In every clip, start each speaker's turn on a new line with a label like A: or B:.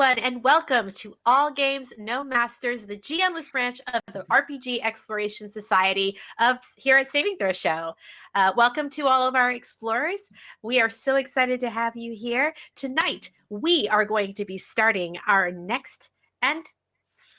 A: everyone, and welcome to All Games No Masters, the GMless branch of the RPG Exploration Society of here at Saving Throw Show. Uh, welcome to all of our explorers. We are so excited to have you here tonight. We are going to be starting our next and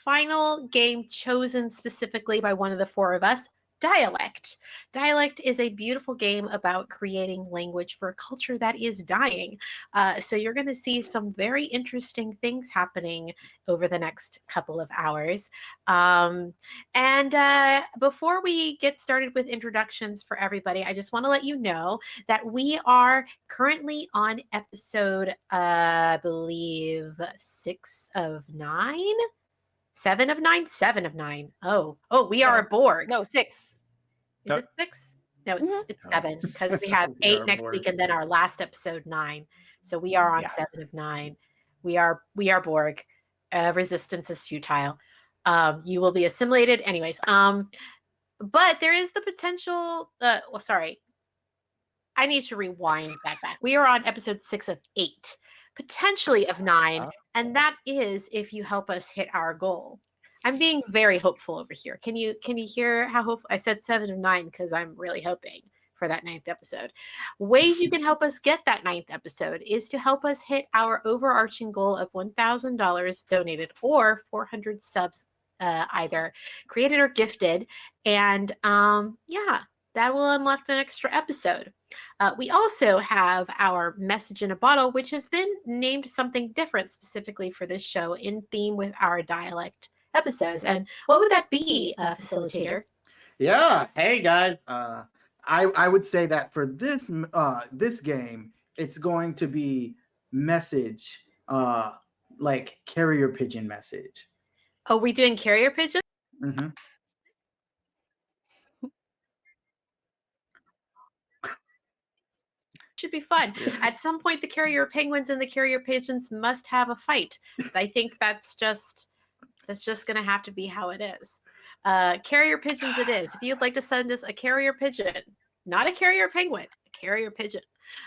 A: final game chosen specifically by one of the four of us, Dialect. Dialect is a beautiful game about creating language for a culture that is dying. Uh, so you're going to see some very interesting things happening over the next couple of hours. Um, and uh, before we get started with introductions for everybody, I just want to let you know that we are currently on episode, uh, I believe, six of nine. Seven of nine? Seven of nine. Oh, oh, we are a Borg.
B: No, six.
A: Is
C: No.
A: it six? No, it's
B: Mhm.
A: it's seven because we have
C: We
A: eight
C: are
A: next
C: Borg.
A: week and then our last episode nine. So we are on
C: Yeah.
A: seven of nine. We are we are Borg. Uh, resistance is futile. Um, you will be assimilated, anyways. Um, but there is the potential. Uh, well, sorry, I need to rewind that back. We are on episode six of eight, potentially of nine, and that is if you help us hit our goal. I'm being very hopeful over here. Can you can you hear how hopeful I said seven of nine because I'm really hoping for that ninth episode. Ways you can help us get that ninth episode is to help us hit our overarching goal of one thousand dollars donated or four hundred subs, uh, either created or gifted, and um, yeah, that will unlock an extra episode. Uh, we also have our message in a bottle, which has been named something different specifically for this show in theme with our dialect episodes. And what would that be, uh, facilitator?
C: Yeah. Hey guys. Uh, I I would say that for this uh this game, it's going to be message uh like carrier pigeon message.
A: Oh, we doing carrier pigeon?
C: Mm-hmm.
A: Should be fun. At some point, the carrier penguins and the carrier pigeons must have a fight. I think that's just that's just going to have to be how it is. Uh, carrier pigeons, it is. If you'd like to send us a carrier pigeon, not a carrier penguin, a carrier pigeon,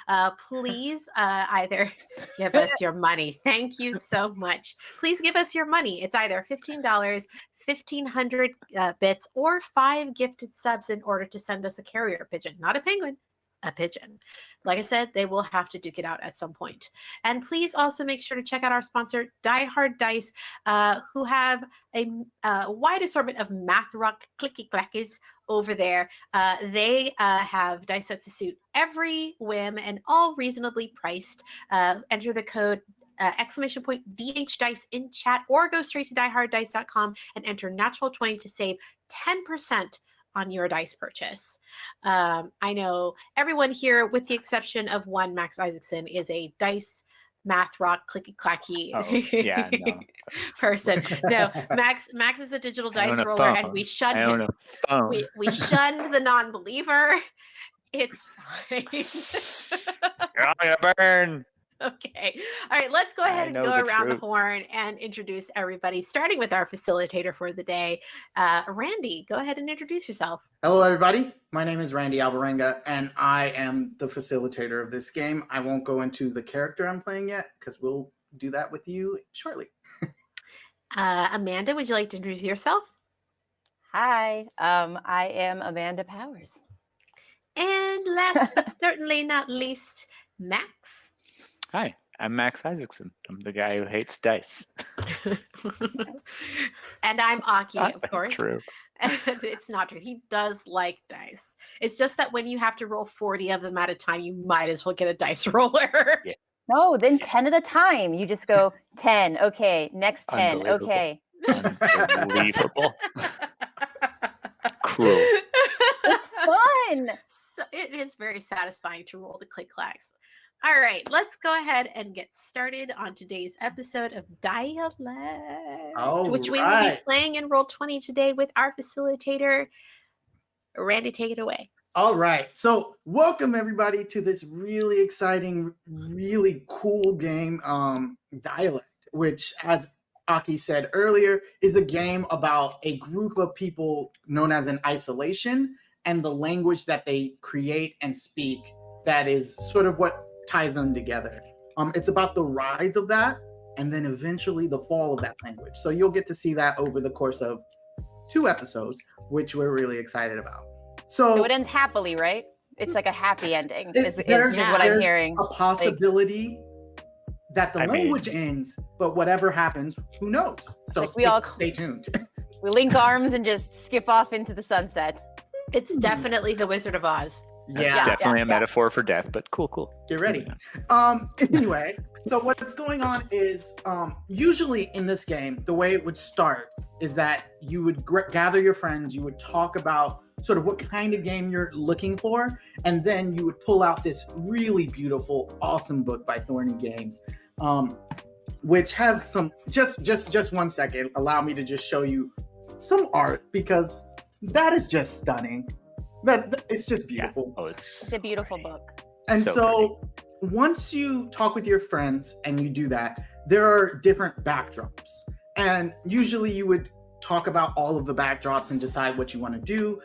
A: uh, please uh, either give us your money. Thank you so much. Please give us your money. It's either fifteen dollars. 1500 uh, bits or five gifted subs in order to send us a carrier pigeon, not a penguin, a pigeon. Like I said, they will have to duke it out at some point. And please also make sure to check out our sponsor, Die Hard Dice, uh, who have a, uh, wide assortment of math rock clicky clackies over there. Uh, they uh, have dice sets to suit every whim and all reasonably priced. Uh, enter the code uh, exclamation point DH Dice in chat or go straight to dieharddice.com and enter natural 20 to save 10% on your dice purchase. Um, I know everyone here, with the exception of one, Max Isaacson, is a dice math rock clicky clacky
D: Oh, yeah, no.
A: person. No, Max Max is a digital dice
D: a
A: roller, and we shun him. We we shunned the non-believer. It's fine.
D: You're gonna burn.
A: Okay. All right, let's go ahead and go
D: the
A: around the horn and introduce everybody, starting with our facilitator for the day. Uh, Randy, go ahead and introduce yourself.
C: Hello, everybody. My name is Randy Alvarenga, and I am the facilitator of this game. I won't go into the character I'm playing yet because we'll do that with you shortly.
A: Uh, Amanda, would you like to introduce yourself?
B: Hi, um, I am Amanda Powers.
A: And last but certainly not least, Max.
D: Hi, I'm Max Isaacson. I'm the guy who hates dice.
A: and I'm Aki,
D: Not
A: of course.
D: True.
A: And it's not true. He does like dice. It's just that when you have to roll 40 of them at a time, you might as well get a dice roller.
D: Yeah.
B: No, then 10 at a time. You just go 10. Okay, next 10.
D: Unbelievable.
B: Okay.
D: Unbelievable. Cruel.
B: It's fun.
A: so it is very satisfying to roll the click clacks. All right, let's go ahead and get started on today's episode of Dialect, which we will be playing in Roll 20 today with our facilitator, Randy. Take it away.
C: All right. So, welcome everybody to this really exciting, really cool game, um, Dialect, which, as Aki said earlier, is the game about a group of people known as an isolation and the language that they create and speak that is sort of what ties them together. Um, it's about the rise of that and then eventually the fall of that language. So you'll get to see that over the course of two episodes, which we're really excited about. So,
B: So it ends happily, right? It's like a happy ending.
C: It-
B: Is, is,
C: there's-
B: is what I'm hearing.
C: a possibility that the
D: I mean-
C: language ends, but whatever happens, who knows? So
B: Like we
C: stay,
B: all-
C: stay tuned.
B: We link arms and just skip off into the sunset.
A: It's definitely the Wizard of Oz.
D: That's
C: yeah,
D: definitely
B: yeah,
D: a
B: yeah.
D: metaphor for death, but cool, cool.
C: get ready. Um. Anyway, so what's going on is, um, usually in this game, the way it would start is that you would gr- gather your friends, you would talk about sort of what kind of game you're looking for, and then you would pull out this really beautiful, awesome book by Thorny Games, um, which has some. Just, just, just one second. Allow me to just show you some art because that is just stunning. That that- it's just
D: Yeah.
C: beautiful.
D: Oh, it's
B: It's a beautiful book.
C: And
D: So
C: so, once you talk with your friends and you do that, there are different backdrops. And usually you would talk about all of the backdrops and decide what you want to do.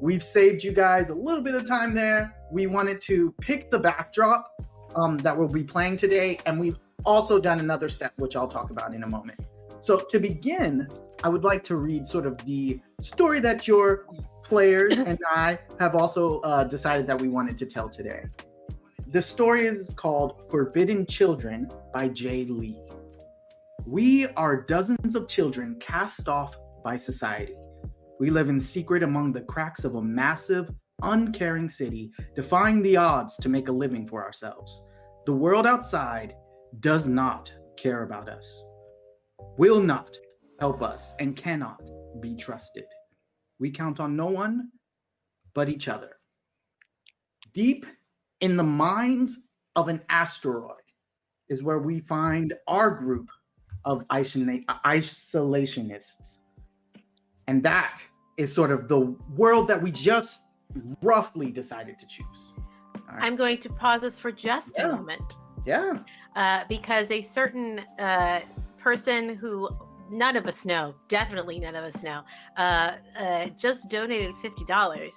C: We've saved you guys a little bit of time there. We wanted to pick the backdrop um, that we'll be playing today. And we've also done another step, which I'll talk about in a moment. So, to begin, I would like to read sort of the story that your players and I have also uh, decided that we wanted to tell today. The story is called Forbidden Children by Jay Lee. We are dozens of children cast off by society. We live in secret among the cracks of a massive, uncaring city, defying the odds to make a living for ourselves. The world outside does not care about us, will not help us, and cannot be trusted. We count on no one but each other. Deep in the mines of an asteroid is where we find our group of isolationists. And that is sort of the world that we just roughly decided to choose. Right.
A: I'm going to pause this for just
C: Yeah.
A: a moment
C: yeah.
A: uh, because a certain uh, person who none of us know, definitely none of us know, uh, uh, just donated fifty dollars.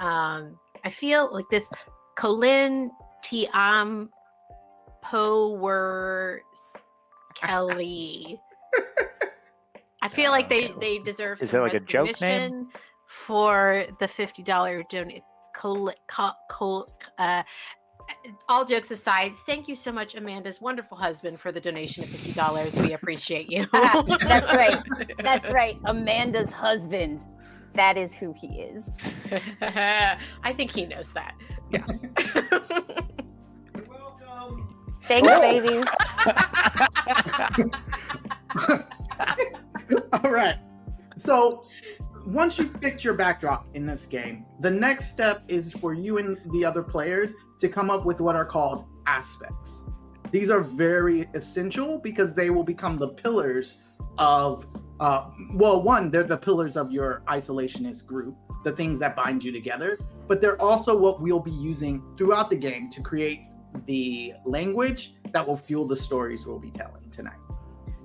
A: Um, I feel like this Colin Tiam Powers Kelly. I feel like they they deserve
D: Is
A: some
D: like a joke name?
A: for the fifty dollar donate. Col- col- col- uh, all jokes aside, thank you so much, Amanda's wonderful husband, for the donation of fifty dollars. We appreciate you.
B: That's right. That's right. Amanda's husband. That is who he is.
A: I think he knows that.
C: Yeah. Welcome.
B: Thanks,
C: Oh.
B: baby.
C: All right. So once you've picked your backdrop in this game, the next step is for you and the other players to come up with what are called aspects. These are very essential because they will become the pillars of, uh, well, one, they're the pillars of your isolationist group, the things that bind you together, but they're also what we'll be using throughout the game to create the language that will fuel the stories we'll be telling tonight.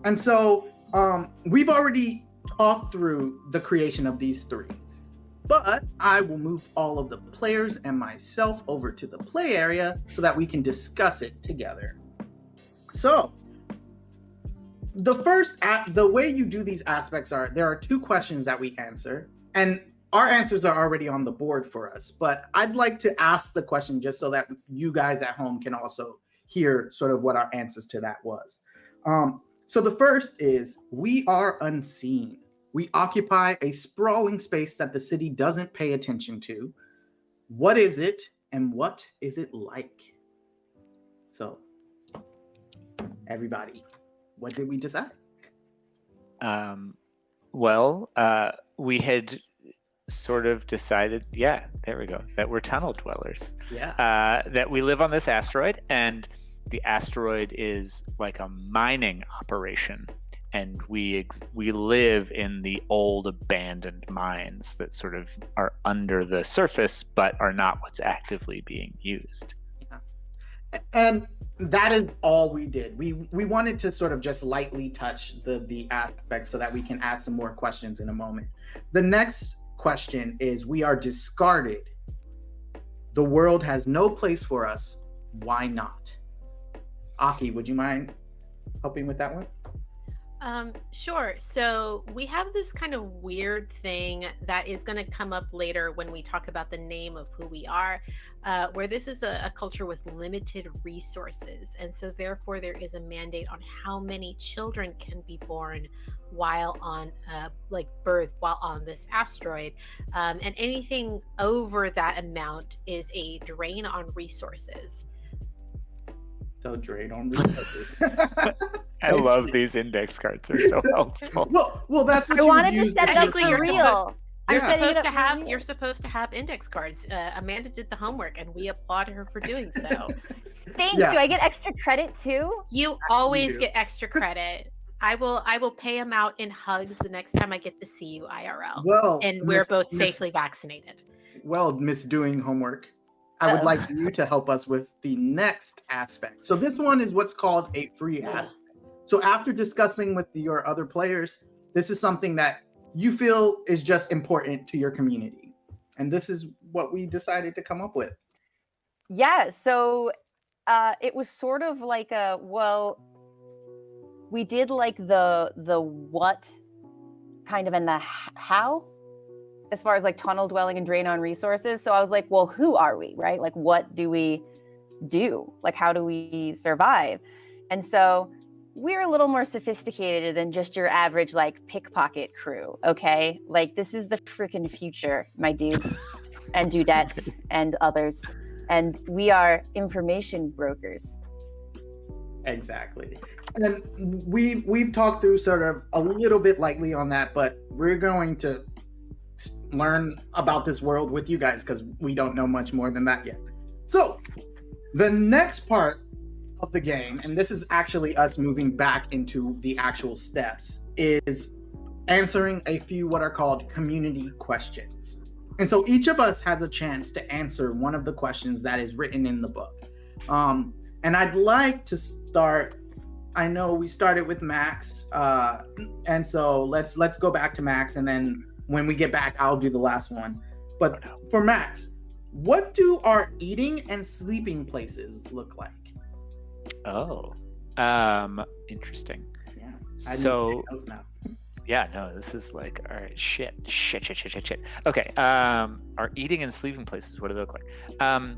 C: And so um, we've already talked through the creation of these three, but I will move all of the players and myself over to the play area so that we can discuss it together. So, the first, the way you do these aspects are there are two questions that we answer, and our answers are already on the board for us. But I'd like to ask the question just so that you guys at home can also hear sort of what our answers to that was. Um, so the first is we are unseen. We occupy a sprawling space that the city doesn't pay attention to. What is it and what is it like? So, everybody, what did we decide?
D: Um, well, uh, we had sort of decided, yeah, there we go, that we're tunnel dwellers.
C: Yeah.
D: Uh, that we live on this asteroid, and the asteroid is like a mining operation, and we ex- we live in the old abandoned mines that sort of are under the surface, but are not what's actively being used.
C: and that is all we did. We we wanted to sort of just lightly touch the the aspects so that we can ask some more questions in a moment. The next question is we are discarded. The world has no place for us. Why not aki would you mind helping with that one?
A: Um, sure. So we have this kind of weird thing that is going to come up later when we talk about the name of who we are, uh, where this is a, a culture with limited resources. And so, therefore, there is a mandate on how many children can be born while on, uh, like, birth while on this asteroid. Um, and anything over that amount is a drain on resources.
C: So drain on resources.
D: I love these index cards; they're so helpful.
C: well, well, that's what
B: I
C: you
B: wanted to
C: use
B: set it up for
A: you're
B: real. I'm
A: You're
B: setting
A: supposed
B: up
A: to have you're supposed to have index cards. Uh, Amanda did the homework, and we applaud her for doing so.
B: Thanks.
C: Yeah.
B: Do I get extra credit too?
A: You always
C: do.
A: get extra credit. I will I will pay him out in hugs the next time I get to see you IRL.
C: Well,
A: and we're
C: Miss-
A: both
C: Miss-
A: safely vaccinated.
C: well, Miss Doing Homework, I would like you to help us with the next aspect. So this one is what's called a free aspect. So after discussing with your other players, this is something that you feel is just important to your community. And this is what we decided to come up with.
B: Yeah. So uh, it was sort of like a well, we did like the the what kind of and the how as far as like tunnel dwelling and drain on resources. So I was like, well, who are we, right? Like, what do we do? Like, how do we survive? And so we're a little more sophisticated than just your average like pickpocket crew. Okay, like this is the freaking future, my dudes and dudettes and others and we are information brokers.
C: Exactly. And we we've talked through sort of a little bit lightly on that, but we're going to learn about this world with you guys because we don't know much more than that yet. So the next part of the game, and this is actually us moving back into the actual steps, is answering a few what are called community questions. And so each of us has a chance to answer one of the questions that is written in the book. Um, and I'd like to start. I know we started with Max, uh, and so let's let's go back to Max, and then when we get back, I'll do the last one. But for Max, what do our eating and sleeping places look like?
D: Oh, um, interesting.
C: Yeah, I
D: So yeah, no, this is like all right, shit, shit, shit, shit, shit, shit. Okay, um, our eating and sleeping places. What do they look like? Um,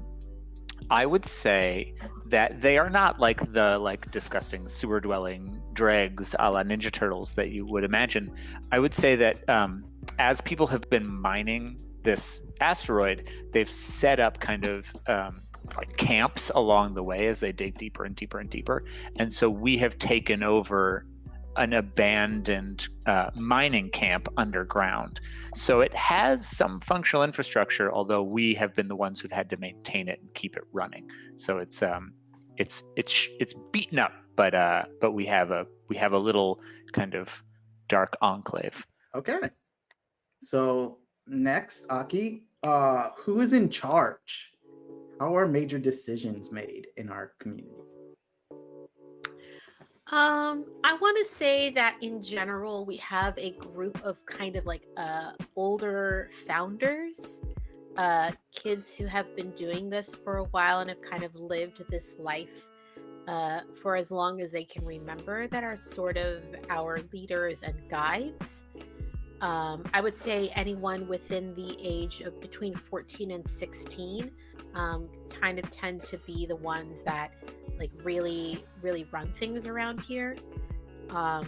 D: I would say that they are not like the like disgusting sewer dwelling dregs a la Ninja Turtles that you would imagine. I would say that um, as people have been mining this asteroid, they've set up kind of um, like camps along the way as they dig deeper and deeper and deeper. And so we have taken over an abandoned uh, mining camp underground. So it has some functional infrastructure, although we have been the ones who've had to maintain it and keep it running. So it's um, it's it's it's beaten up, but uh, but we have a we have a little kind of dark enclave.
C: Okay. So next, Aki, uh, who is in charge? How are major decisions made in our community?
A: Um, I want to say that in general, we have a group of kind of like uh, older founders, uh, kids who have been doing this for a while and have kind of lived this life uh, for as long as they can remember, that are sort of our leaders and guides. Um, I would say anyone within the age of between 14 and 16 um, kind of tend to be the ones that like really really run things around here um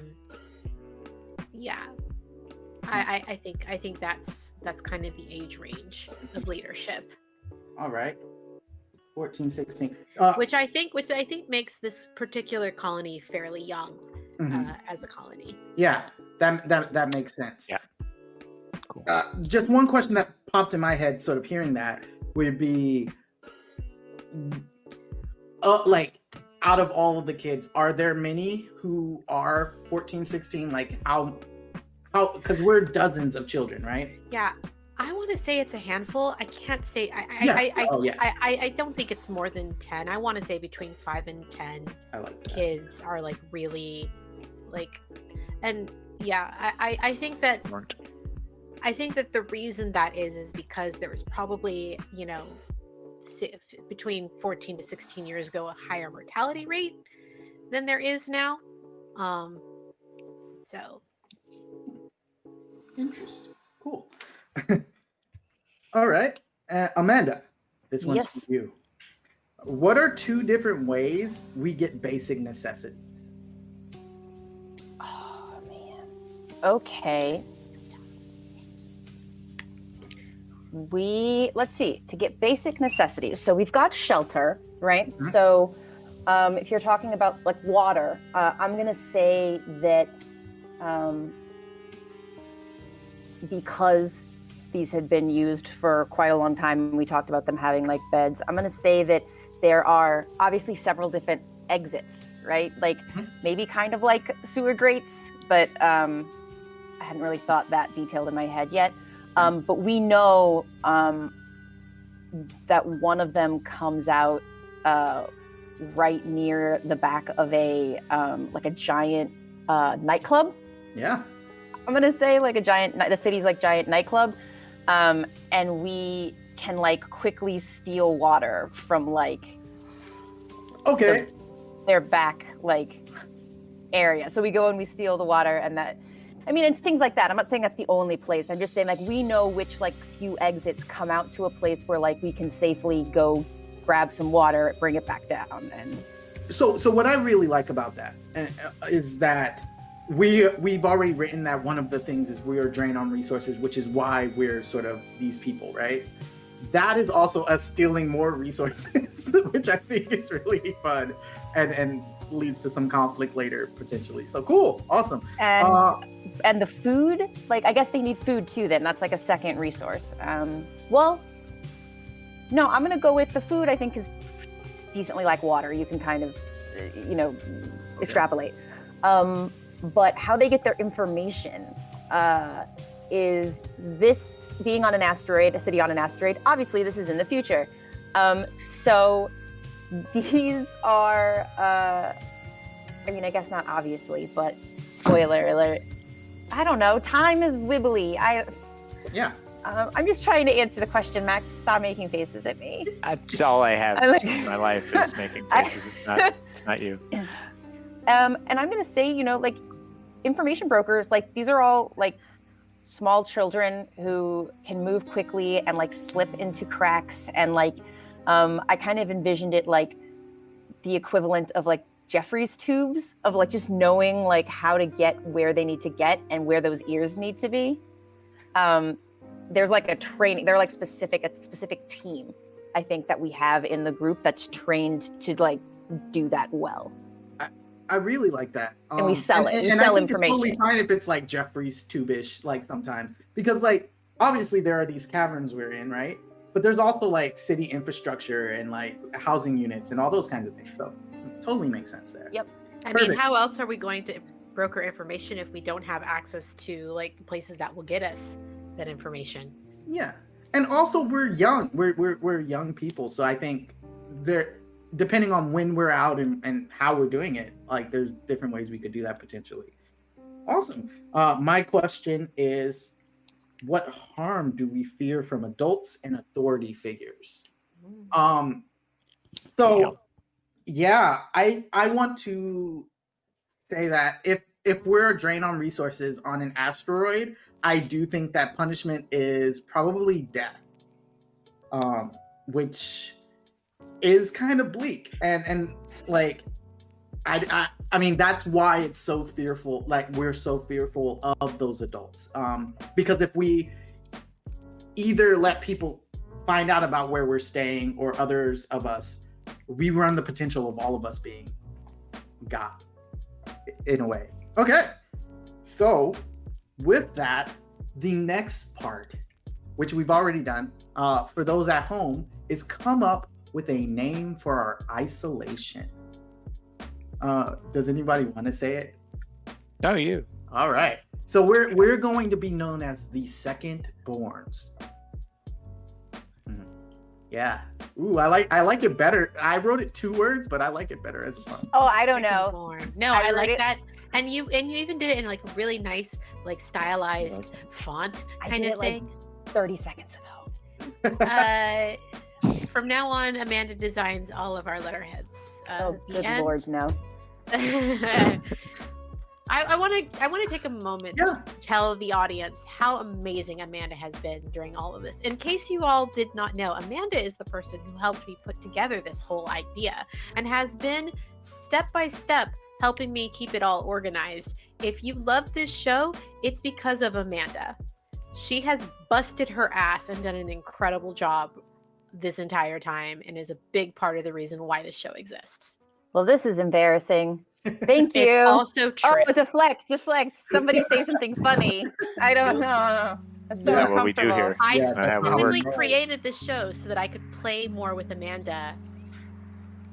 A: yeah I, I i think i think that's that's kind of the age range of leadership
C: All right. 14, 16. Uh,
A: which i think which i think makes this particular colony fairly young
C: mhm.
A: uh, as a colony
C: Yeah, that that that makes sense.
D: Yeah. Cool.
C: Uh, just one question that popped in my head, sort of hearing that, would be, uh, like, out of all of the kids, are there many who are 14, 16? Like, how, how? Because we're dozens of children, right?
A: yeah i want to say it's a handful i can't say i I
C: Yeah.
A: I, I,
C: Oh, yeah.
A: I, I i don't think it's more than 10 i want to say between 5 and 10
C: I like
A: kids are like really like and yeah I, I i think that
D: Weren't
A: i think that the reason that is is because there was probably you know si- between 14 to 16 years ago a higher mortality rate than there is now Um, so
C: Interesting. Cool. All right. Uh, Amanda, this one's
B: Yes.
C: for you. What are two different ways we get basic necessities?
B: Okay. We let's see to get basic necessities. So we've got shelter, right?
C: Mhm.
B: So um, if you're talking about like water, uh, I'm gonna say that um, because these had been used for quite a long time, and we talked about them having like beds. I'm gonna say that there are obviously several different exits, right? Like
C: Mhm.
B: maybe kind of like sewer grates, but um, I hadn't really thought that detailed in my head yet. Um, but we know um, that one of them comes out uh, right near the back of a um, like a giant uh, nightclub.
C: Yeah.
B: I'm gonna say like a giant. The city's like giant nightclub, um, and we can like quickly steal water from like
C: Okay.
B: their back like area. So we go and we steal the water, and that. I mean, it's things like that. I'm not saying that's the only place. I'm just saying like we know which like few exits come out to a place where like we can safely go grab some water, bring it back down, and
C: So, so what I really like about that uh, that we we've already written that one of the things is we are drained on resources, which is why we're sort of these people, right? That is also us stealing more resources, which I think is really fun, and and leads to some conflict later potentially. So cool, awesome.
B: and
C: Uh,
B: and the food like i guess they need food too then. That's like a second resource. Um well no i'm gonna go with the food i think is decently like water. You can kind of uh, you know extrapolate. Um but how they get their information uh is this being on an asteroid a city on an asteroid. Obviously this is in the future. Um so these are uh i mean i guess not obviously but spoiler alert I don't know. Time is wibbly. I,
C: yeah.
B: um, I'm just trying to answer the question, Max. Stop making faces at me.
D: That's all I have
B: I like-
D: in my life is making
B: I-
D: faces. It's not, it's not you.
B: Um, and I'm gonna say, you know, like information brokers, like these are all like small children who can move quickly and like slip into cracks. And like, um, I kind of envisioned it like the equivalent of like Jefferies tubes of like just knowing like how to get where they need to get and where those ears need to be. Um, there's like a training. They're like specific a specific team. I think that we have in the group that's trained to like do that well.
C: I really like that. Um,
B: And we sell it. We
C: And,
B: sell
C: I think it's totally fine if it's like Jefferies tubish, like sometimes, because like obviously there are these caverns we're in, right? But there's also like city infrastructure and like housing units and all those kinds of things. So totally makes sense there.
B: Yep.
A: I mean, how else are we going to broker information if we don't have access to like places that will get us that information?
C: Yeah, and also we're young. We're we're we're young people, so I think there, depending on when we're out and and how we're doing it, like there's different ways we could do that potentially. Awesome. Uh, my question is, what harm do we fear from adults and authority figures? Um,
D: There you
C: so yeah, I I want to say that if if we're a drain on resources on an asteroid, I do think that punishment is probably death, um, which is kind of bleak and and like I, I mean that's why it's so fearful. Like we're so fearful of those adults, um, because if we either let people find out about where we're staying or others of us, we run the potential of all of us being got in a way. Okay. So with that, the next part, which we've already done, uh, for those at home, is come up with a name for our isolation. Uh, does anybody want to say it?
D: No, you.
C: All right. So we're we're going to be known as the second borns. Hmm. Yeah. Ooh, I like I like it better. I wrote it two words, but I like it better as one.
B: Oh, I don't
A: Second
B: know.
A: born. No,
B: I
A: I, like
B: it-
A: that. And you and you even did it in like really nice, like stylized font
B: I
A: kind
B: did
A: of
B: it, like,
A: thing.
B: 30 seconds ago.
A: uh, from now on, Amanda designs all of our letterheads. Uh,
B: oh,
A: the
B: good
A: end.
B: lord, no.
A: I want to I want to take a moment
C: Yeah.
A: to tell the audience how amazing Amanda has been during all of this. In case you all did not know, Amanda is the person who helped me put together this whole idea and has been step by step helping me keep it all organized. If you love this show, it's because of Amanda. She has busted her ass and done an incredible job this entire time and is a big part of the reason why this show exists.
B: Well, this is embarrassing. Thank
A: It's
B: you.
A: also oh, true.
B: Oh, deflect, deflect. Somebody say something funny. I don't know. That's so
D: Is that what we do here?
A: I
C: Yes,
D: that's how it
A: specifically created this show so that I could play more with Amanda.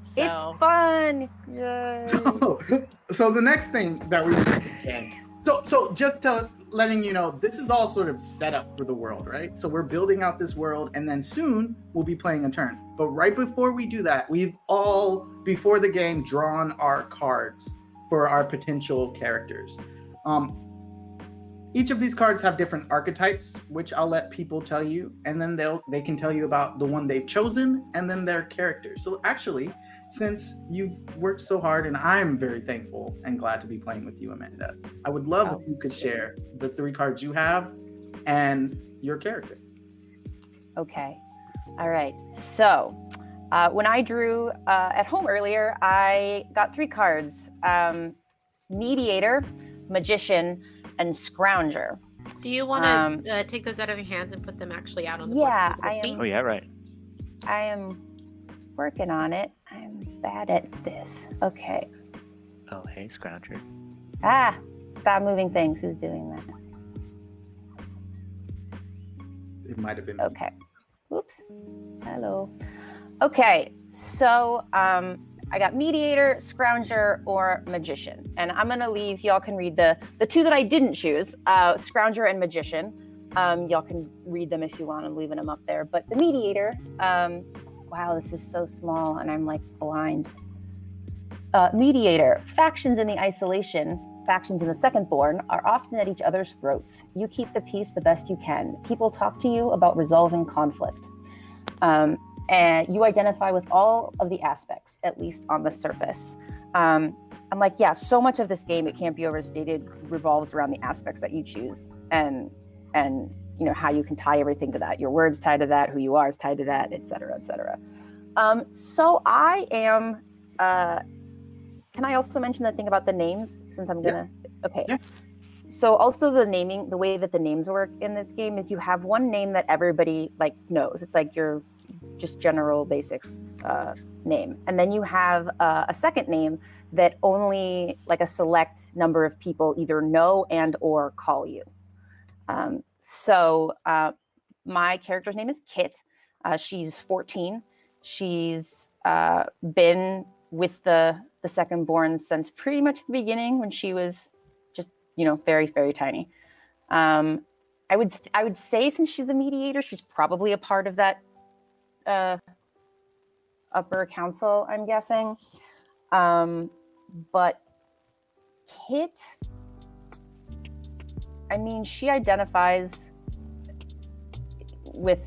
A: So
B: It's fun. Yay.
C: So, so the next thing that we so so just to letting you know this is all sort of set up for the world right? So we're building out this world and then soon we'll be playing a turn. But right before we do that we've all before the game drawn our cards for our potential characters. Um each of these cards have different archetypes which i'll let people tell you and then they'll they can tell you about the one they've chosen and then their character so actually since you've worked so hard and i'm very thankful and glad to be playing with you amanda i would love
B: Oh,
C: if you could share the three cards you have and your character
B: Okay. All right. So, uh, when I drew uh, at home earlier, I got three cards um, Mediator, Magician, and Scrounger.
A: do you want to
B: Um,
A: uh, take those out of your hands and put them actually out on the
B: Yeah,
A: board? for people
B: I am-
D: Oh yeah, right.
B: I am working on it. I'm bad at this. Okay.
D: Oh hey, Scrounger.
B: Ah, stop moving things. Who's doing that?
C: it might have been
B: Okay. Oops. Hello. Okay. So um, I got mediator, scrounger, or magician, and I'm gonna leave. Y'all can read the the two that I didn't choose: uh, scrounger and magician. Um, y'all can read them if you want. I'm leaving them up there. But the mediator. Um, wow, this is so small, and I'm like blind. Uh, mediator. Factions in the isolation factions in the second born are often at each other's throats. You keep the peace the best you can. People talk to you about resolving conflict. Um, and you identify with all of the aspects, at least on the surface. Um, I'm like, yeah, so much of this game, it can't be overstated, revolves around the aspects that you choose and and you know how you can tie everything to that. Your words tied to that, who you are is tied to that, et cetera, et cetera. Um, so I am uh, can I also mention the thing about the names since I'm gonna? Okay.
C: Yeah.
B: So also the naming, the way that the names work in this game is you have one name that everybody like knows. It's like your just general basic uh, name, and then you have uh, a second name that only like a select number of people either know and or call you. Um, so uh, my character's name is Kit. Uh, she's 14. She's uh, been with the the second born since pretty much the beginning when she was just you know very very tiny. Um, I would I would say since she's the mediator, she's probably a part of that uh, upper council. I'm guessing, um, but Kit. I mean, she identifies with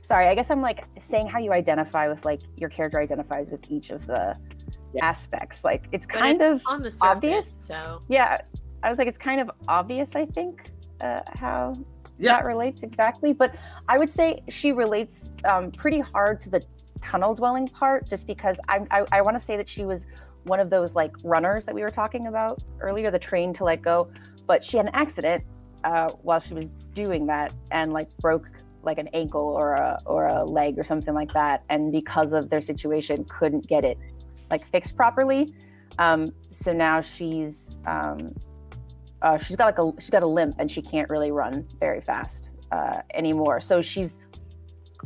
B: sorry i guess i'm like saying how you identify with like your character identifies with each of the
C: Yeah.
B: aspects like it's kind
A: it's
B: of
A: surface,
B: obvious.
A: So
B: yeah i was like it's kind of obvious i think uh, how
C: Yeah.
B: that relates exactly but i would say she relates um, pretty hard to the tunnel dwelling part just because i i, I want to say that she was one of those like runners that we were talking about earlier the train to let go but she had an accident uh, while she was doing that and like broke like an ankle or a or a leg or something like that and because of their situation couldn't get it like fixed properly um so now she's um uh, she's got like a she's got a limp and she can't really run very fast uh, anymore. So she's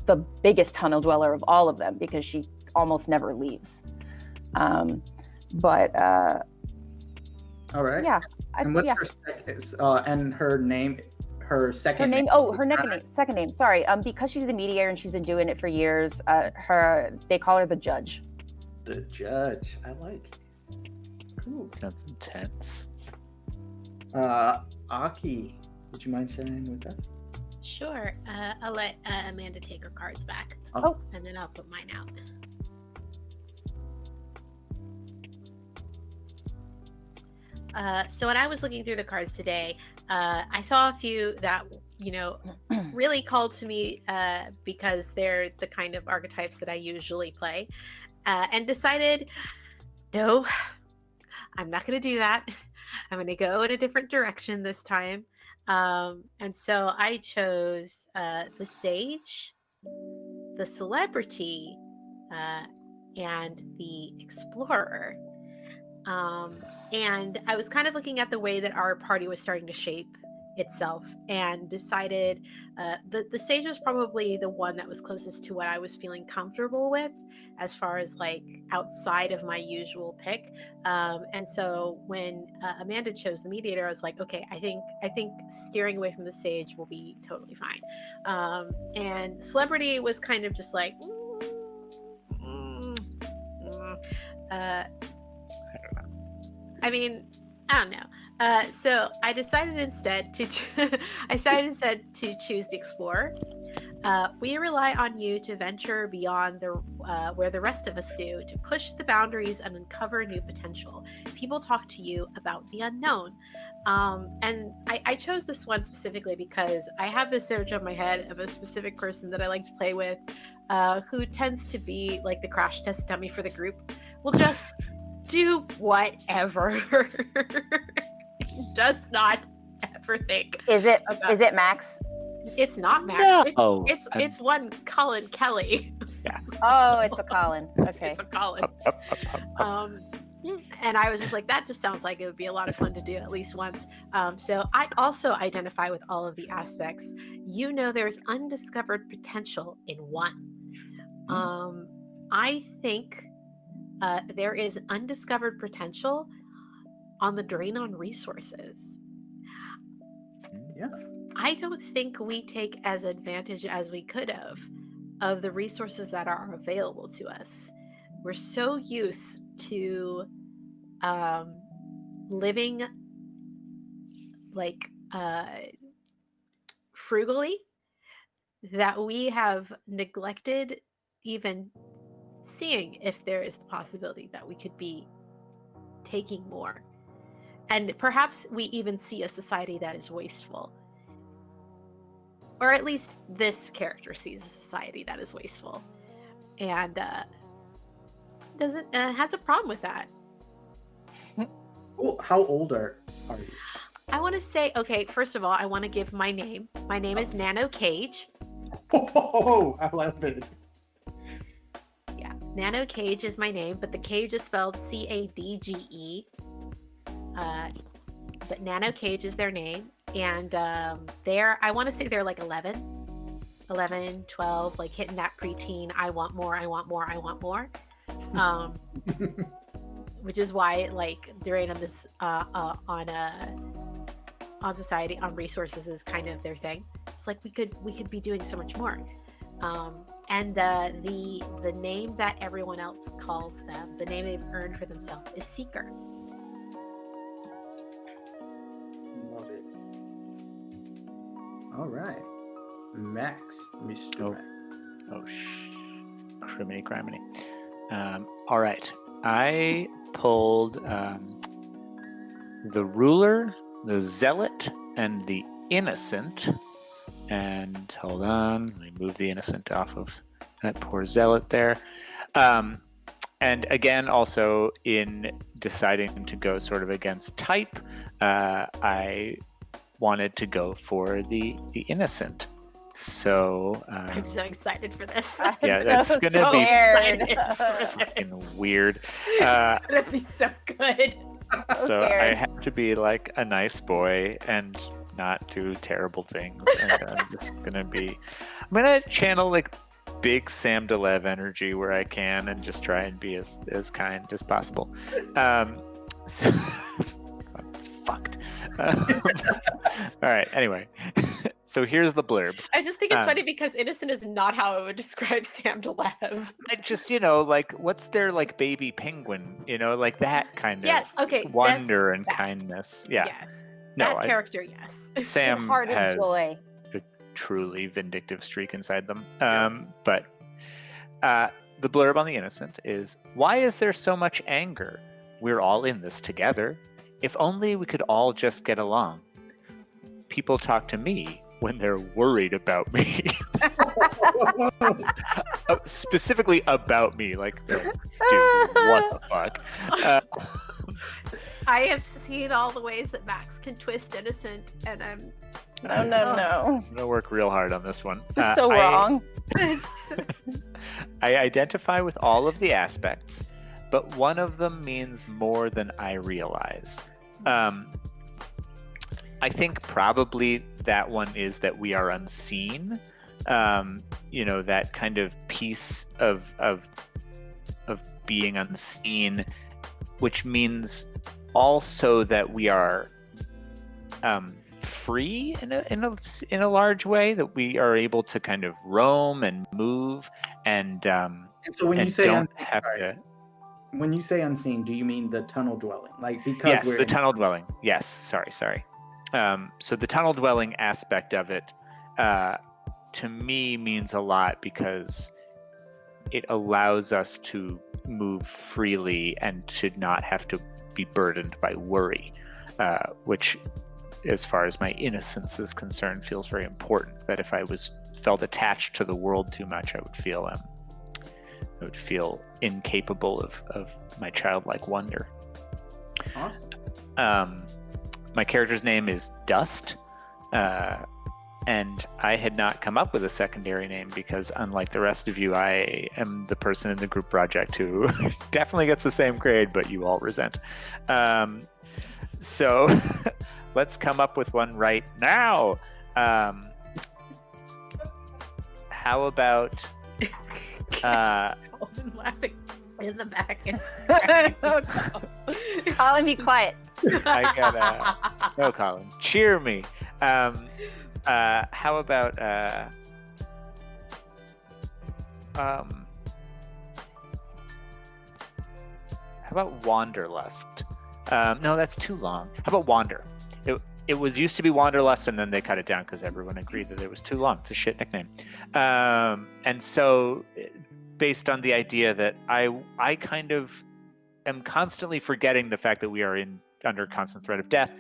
B: the biggest tunnel dweller of all of them because she almost never leaves. Um but uh
C: all right.
B: yeah I,
C: and what's
B: yeah.
C: her sec- is, uh, and her name her
B: her
C: second
B: name? oh her second name second name sorry. Um because she's the mediator and she's been doing it for years uh her they call her the judge.
C: The judge. I like cool.
D: Sounds intense.
C: Uh aki would you mind sharing with us
A: sure, uh, I'll let uh, Amanda take her cards back.
C: Oh.
A: and then I'll put mine out. Uh, so when I was looking through the cards today, uh, I saw a few that you know really called to me uh, because they're the kind of archetypes that I usually play, uh, and decided, no, I'm not going to do that. I'm going to go in a different direction this time. Um, and so I chose uh, the sage, the celebrity, uh, and the explorer. Um, and I was kind of looking at the way that our party was starting to shape itself and decided uh, the, the sage was probably the one that was closest to what I was feeling comfortable with as far as like outside of my usual pick. Um, and so when uh, Amanda chose the mediator, I was like, okay, I think I think steering away from the sage will be totally fine. Um, and celebrity was kind of just like, mm, mm, uh, I mean, I don't know. Uh, so I decided instead to I decided instead to choose the explorer. Uh, we rely on you to venture beyond the uh, where the rest of us do to push the boundaries and uncover new potential. People talk to you about the unknown, um, and I, I, chose this one specifically because I have this image on my head of a specific person that I like to play with, uh, who tends to be like the crash test dummy for the group. Will just do whatever. Does not ever think.
B: Is it about- is it Max?
A: It's not Max.
D: No.
A: It's
D: Oh,
A: it's,
D: I'm-
A: it's one Colin Kelly. Yeah.
B: Oh, it's a Colin. Okay.
A: It's a Colin.
D: Up, up, up, up, up.
A: Um, and I was just like, that just sounds like it would be a lot of fun to do at least once. Um, so I also identify with all of the aspects. You know, there's undiscovered potential in one. Um, I think uh, there is undiscovered potential on the drain on resources.
C: Yeah.
A: I don't think we take as advantage as we could have of the resources that are available to us. We're so used to um, living like uh, frugally that we have neglected even seeing if there is the possibility that we could be taking more. And perhaps we even see a society that is wasteful. Or at least this character sees a society that is wasteful. And uh, doesn't uh, has a problem with that.
C: Well, how old are, are you?
A: I want to say, okay, first of all, I want to give my name. My name is Nano Cage.
C: Oh, I love it.
A: Yeah, Nano Cage is my name, but the cage is spelled C A D G E. Uh, but Nano Cage is their name, and um, they're I want to say they're like 11, 11, 12, like hitting that preteen. I want more. I want more. I want more. Um, which is why like during on this uh, uh, on a on society on resources is kind of their thing. It's like we could we could be doing so much more. Um, and uh, the the name that everyone else calls them, the name they've earned for themselves, is Seeker.
C: Max, Mr.
D: Oh.
C: Max.
D: Oh, sh- criminy criminy. Um, all right. I pulled um, the ruler, the zealot, and the innocent. And hold on, let me move the innocent off of that poor zealot there. Um, and again, also in deciding to go sort of against type, uh, I wanted to go for the the innocent. So um,
A: I'm so excited for this.
B: I'm
D: Yeah, that's
B: so
D: gonna be-
B: scared.
D: fucking weird. Uh,
A: it's gonna be so good.
B: So
D: so I have to be like a nice boy and not do terrible things. And I'm just gonna be. I'm gonna channel like big Sam Delev energy where I can, and just try and be as as kind as possible. Um, so I'm fucked. Um, all right. Anyway, so here's the blurb.
A: I just think it's
D: Um,
A: funny because innocent is not how I would describe Sam Delev.
D: Just you know like what's their like baby penguin? You know like that kind of
A: Yeah.
D: of
A: Okay.
D: wonder and
A: that.
D: kindness. Yeah.
A: Yes.
D: No,
A: that
D: I,
A: character, yes.
D: Sam
B: Heart
D: has
B: joy.
D: truly vindictive streak inside them. Um, but uh, the blurb on the innocent is why is there so much anger? We're all in this together. If only we could all just get along. People talk to me when they're worried about me. Uh, Specifically about me. Like, dude, what the fuck? Uh,
A: I have seen all the ways that Max can twist innocent, and I'm.
B: No, no, no.
D: I'm gonna work real hard on this one.
B: This is
D: Uh,
B: so
D: I-
B: wrong.
A: It's,
D: I identify with all of the aspects, but one of them means more than I realize. Um, I think probably that one is that we are unseen. Um, you know, that kind of piece of of of being unseen, which means also that we are um, free in a, in a in a large way. That we are able to kind of roam and move and um,
C: And so when
D: and
C: you say
D: don't
C: unseen,
D: have
C: sorry,
D: to.
C: When you say unseen, do you mean the tunnel dwelling? Like because
D: Yes,
C: we're
D: the
C: in-
D: tunnel dwelling. Yes, sorry, sorry. Um, so the tunnel dwelling aspect of it, uh, to me, means a lot because it allows us to move freely and to not have to be burdened by worry, uh, which, as far as my innocence is concerned, feels very important. That if I was felt attached to the world too much, I would feel um, I would feel incapable of, of my childlike wonder.
C: Awesome.
D: Um, my character's name is Dust, uh, and I had not come up with a secondary name because, unlike the rest of you, I am the person in the group project who definitely gets the same grade, but you all resent. Um, so let's come up with one right now. Um, how about uh,
A: Colin laughing in the back. It's
B: Colin, be quiet.
D: I got uh, no, Colin, cheer me. Um, uh, how about uh, um, how about Wanderlust? Um, no, that's too long. How about Wander? It, was used to be Wanderlust, and then they cut it down because everyone agreed that it was too long. It's a shit nickname. Um, and so, based on the idea that I I kind of am constantly forgetting the fact that we are in under constant threat of death.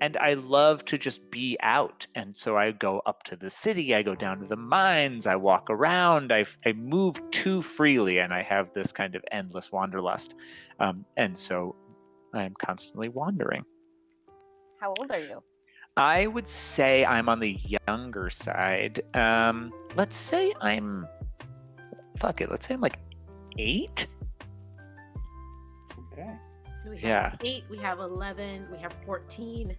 D: And I love to just be out. And so I go up to the city, I go down to the mines, I walk around, I, I move too freely, and I have this kind of endless wanderlust. Um, and so I'm constantly wandering.
B: How old are you?
D: I would say I'm on the younger side. Um, let's say I'm, fuck it, let's say I'm like eight.
C: Okay.
A: So we have
D: Yeah.
A: eight, we have 11, we have 14.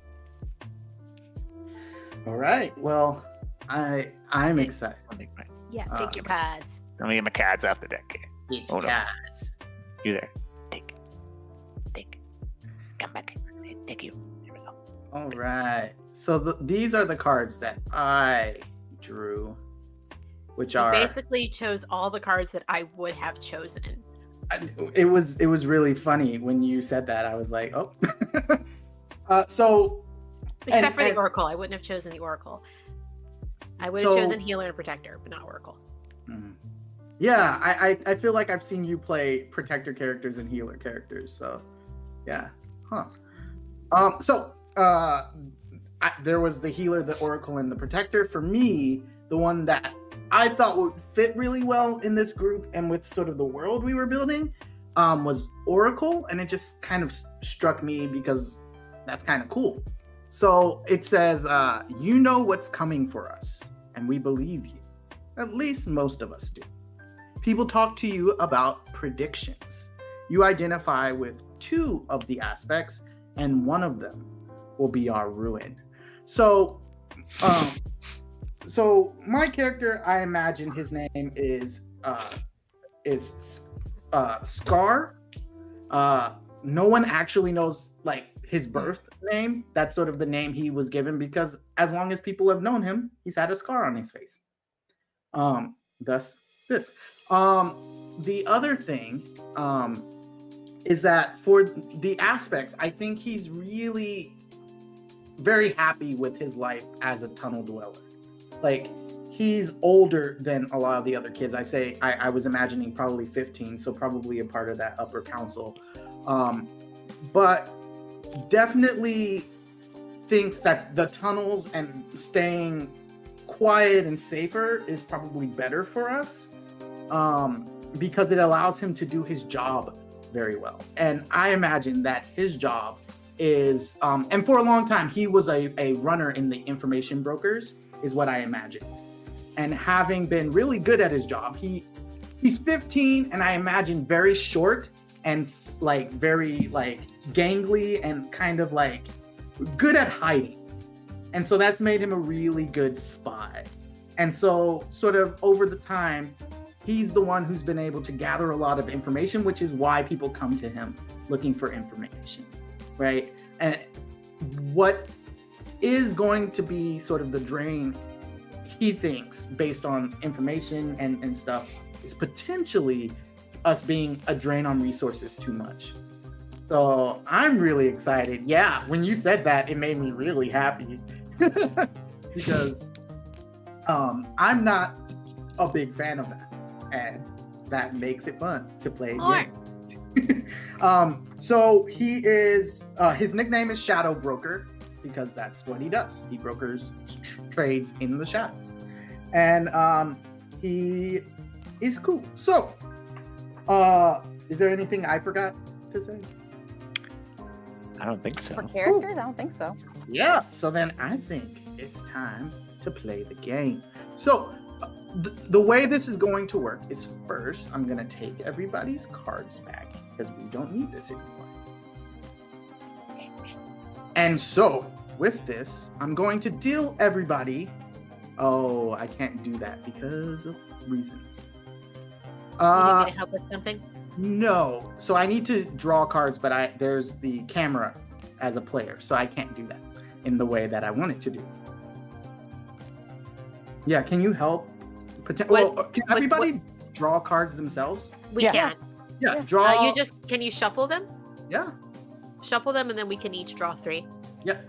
C: All right. Well, I I'm excited.
D: Let
A: Yeah,
C: Ah.
A: take your cards.
D: Let me get my cards off the deck here.
C: Each
D: Hold on.
C: guys.
D: You there. Take. Take. Come back. Take you. Here we go.
C: All right. So the, these are the cards that I drew, which
A: You
C: are.
A: basically chose all the cards that I would have chosen.
C: I- it was it was really funny when you said that. I was like, oh. uh, so
A: Except
C: And-
A: for the
C: and-
A: Oracle. I wouldn't have chosen the Oracle. I would have chosen Healer and Protector, but not Oracle.
C: Mm. Yeah, I, I I feel like I've seen you play protector characters and healer characters. So, yeah, huh? Um, so uh, I, there was the healer, the oracle, and the protector. For me, the one that I thought would fit really well in this group and with sort of the world we were building um, was oracle, and it just kind of struck me because that's kind of cool. So it says, uh, "You know what's coming for us, and we believe you." At least most of us do. People talk to you about predictions. You identify with two of the aspects, and one of them will be our ruin. So, um, so my character, I imagine his name is uh, is uh, Scar. Uh, no one actually knows like his birth name. That's sort of the name he was given because as long as people have known him, he's had a scar on his face um thus this um the other thing um is that for the aspects i think he's really very happy with his life as a tunnel dweller. Like he's older than a lot of the other kids. I say i, I was imagining probably 15 so probably a part of that upper council. Um but definitely thinks that the tunnels and staying quiet and safer is probably better for us um, because it allows him to do his job very well. And I imagine that his job is, um, and for a long time, he was a, a runner in the information brokers, is what I imagine. And having been really good at his job, he he's 15 and I imagine very short and like very like gangly and kind of like good at hiding. And so that's made him a really good spy. And so, sort of over the time, he's the one who's been able to gather a lot of information, which is why people come to him looking for information, right? And what is going to be sort of the drain, he thinks, based on information and, and stuff, is potentially us being a drain on resources too much. So I'm really excited. Yeah, when you said that, it made me really happy because um, I'm not a big fan of that, and that makes it fun to play a game. um, so he is uh, his nickname is Shadow Broker because that's what he does. He brokers tr- trades in the shadows, and um, he is cool. So, uh, is there anything I forgot to say?
D: I don't think so.
B: For characters, I don't think so.
C: Yeah, so then I think it's time to play the game. So, uh, th- the way this is going to work is first, I'm going to take everybody's cards back because we don't need this anymore. And so, with this, I'm going to deal everybody. Oh, I can't do that because of reasons.
A: You
C: Uh,
A: need me to help with something?
C: no. So I need to draw cards, but I there's the camera as a player, so I can't do that in the way that I want it to do. Yeah, can you help? Poten-
A: What-
C: well, can
A: what-
C: everybody draw cards themselves?
A: We
B: Yeah.
A: can.
C: Yeah,
B: Yeah.
C: draw.
A: Uh, you just can you shuffle them?
C: yeah,
A: Shuffle them, and then we can each draw three.
C: yeah.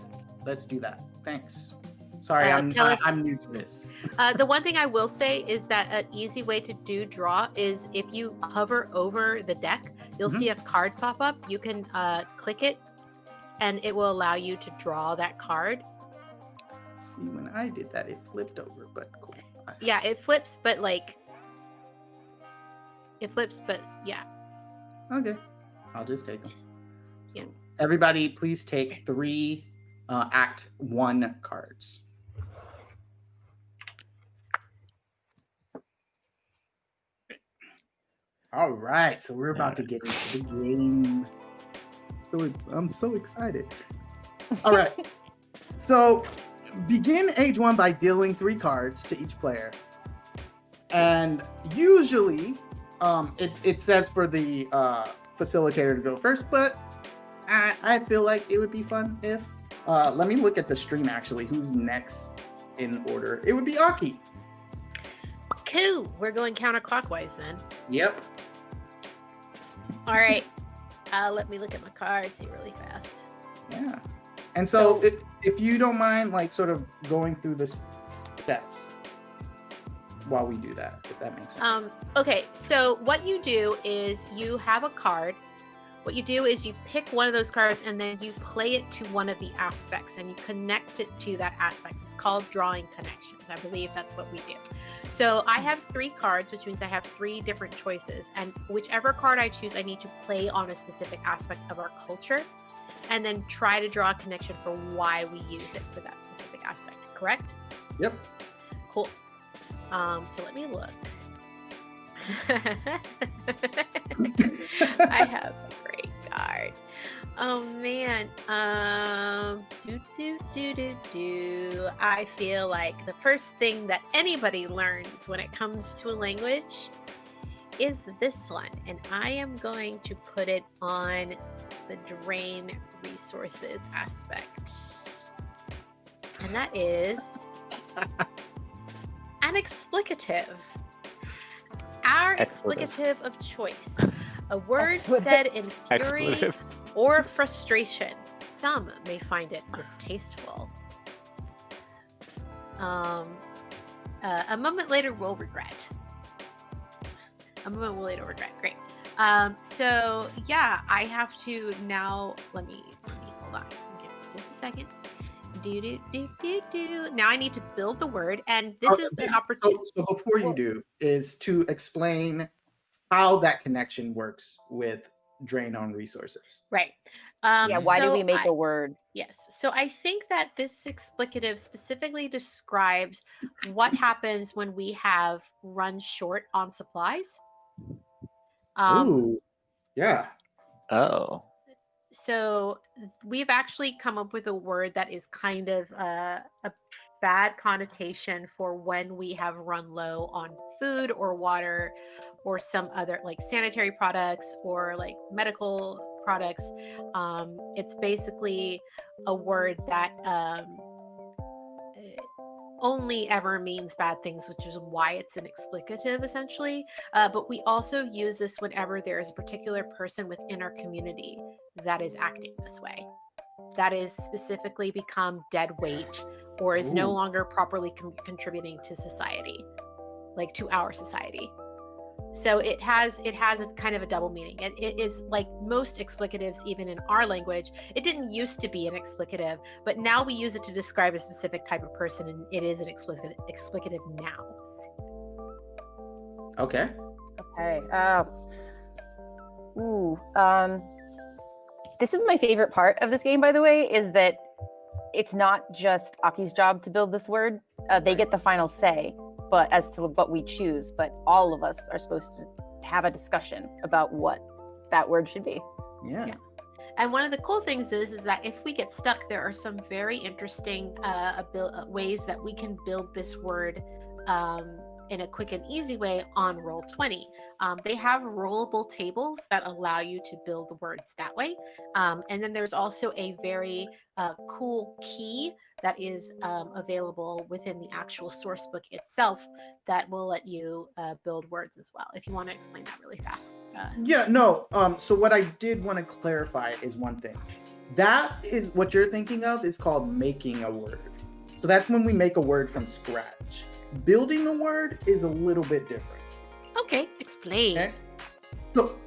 C: Let's do that. Thanks. Sorry,
A: Uh,
C: I'm
A: us-
C: I'm new to this.
A: Uh, the one thing I will say is that an easy way to do draw is if you hover over the deck, you'll
C: Mhm.
A: see a card pop up. You can uh, click it, and it will allow you to draw that card.
C: See, when I did that, it flipped over, but cool.
A: Yeah, it flips, but like it flips, but yeah.
C: Okay, I'll just take them.
A: Yeah.
C: Everybody, please take three uh, Act One cards. All right, so we're about to get into the game. So I'm so excited. All right, so begin age one by dealing three cards to each player, and usually um, it, it says for the uh, facilitator to go first, but I, I feel like it would be fun if. Uh, let me look at the stream actually. Who's next in order? It would be Aki.
A: Cool. We're going counterclockwise then.
C: Yep.
A: All right. Uh, let me look at my cards here really fast.
C: Yeah. And so,
A: So-
C: if, if you don't mind, like, sort of going through the s- steps while we do that, if that makes sense.
A: Um, okay, so what you do is you have a card. What you do is you pick one of those cards and then you play it to one of the aspects and you connect it to that aspect. It's called drawing connections. I believe that's what we do. So I have three cards, which means I have three different choices. And whichever card I choose, I need to play on a specific aspect of our culture and then try to draw a connection for why we use it for that specific aspect. Correct?
C: Yep.
A: Cool. Um, so let me look. I have a great card. Oh man. Um do do do do do. I feel like the first thing that anybody learns when it comes to a language is this one. And I am going to put it on the drain resources aspect. And that is an explicative. Our
D: Expletive.
A: explicative of choice. A word
B: Expletive.
A: said in fury
D: Expletive.
A: or frustration. Some may find it distasteful. Um, uh, a moment later, we'll regret. A moment we'll later regret. Great. Um, so yeah, I have to now. Let me, let me Hold on. Give me just a second. Do do do do do. Now I need to build the word, and this
C: Oh,
A: is the opportunity.
C: So, before you do, is to explain how that connection works with drain on resources.
A: Right. Um,
B: yeah, why do we make
A: I-
B: a word?
A: Yes. So I think that this explicative specifically describes what happens when we have run short on supplies. Um,
C: Ooh, yeah.
D: Oh.
A: So we've actually come up with a word that is kind of uh, a bad connotation for when we have run low on food or water or some other like sanitary products or like medical products. Um, it's basically a word that um, only ever means bad things which is why it's an explicative essentially. Uh, but we also use this whenever there is a particular person within our community that is acting this way that is specifically become dead weight or is no longer properly con- contributing to society like to our society so it has it has a kind of a double meaning it, it is like most explicatives even in our language it didn't used to be an explicative but now we use it to describe a specific type of person and it is an explicative explicative now
C: Okay.
B: Okay. Uh, ooh. Um, this is my favorite part of this game, by the way, is that it's not just Aki's job to build this word. Uh, they get the final say, but as to what we choose, but all of us are supposed to have a discussion about what that word should be.
C: Yeah.
A: Yeah. And one of the cool things is, is that if we get stuck, there are some very interesting uh, abil- uh, ways that we can build this word um, in a quick and easy way on Roll20. Um, they have rollable tables that allow you to build the words that way. Um, and then there's also a very uh, cool key that is um, available within the actual source book itself that will let you uh, build words as well. If you want to explain that really fast. Uh,
C: Yeah, no. Um, so what I did want to clarify is one thing. That is what you're thinking of is called making a word. So that's when we make a word from scratch. Building a word is a little bit different.
A: okay, explain.
C: Okay. So,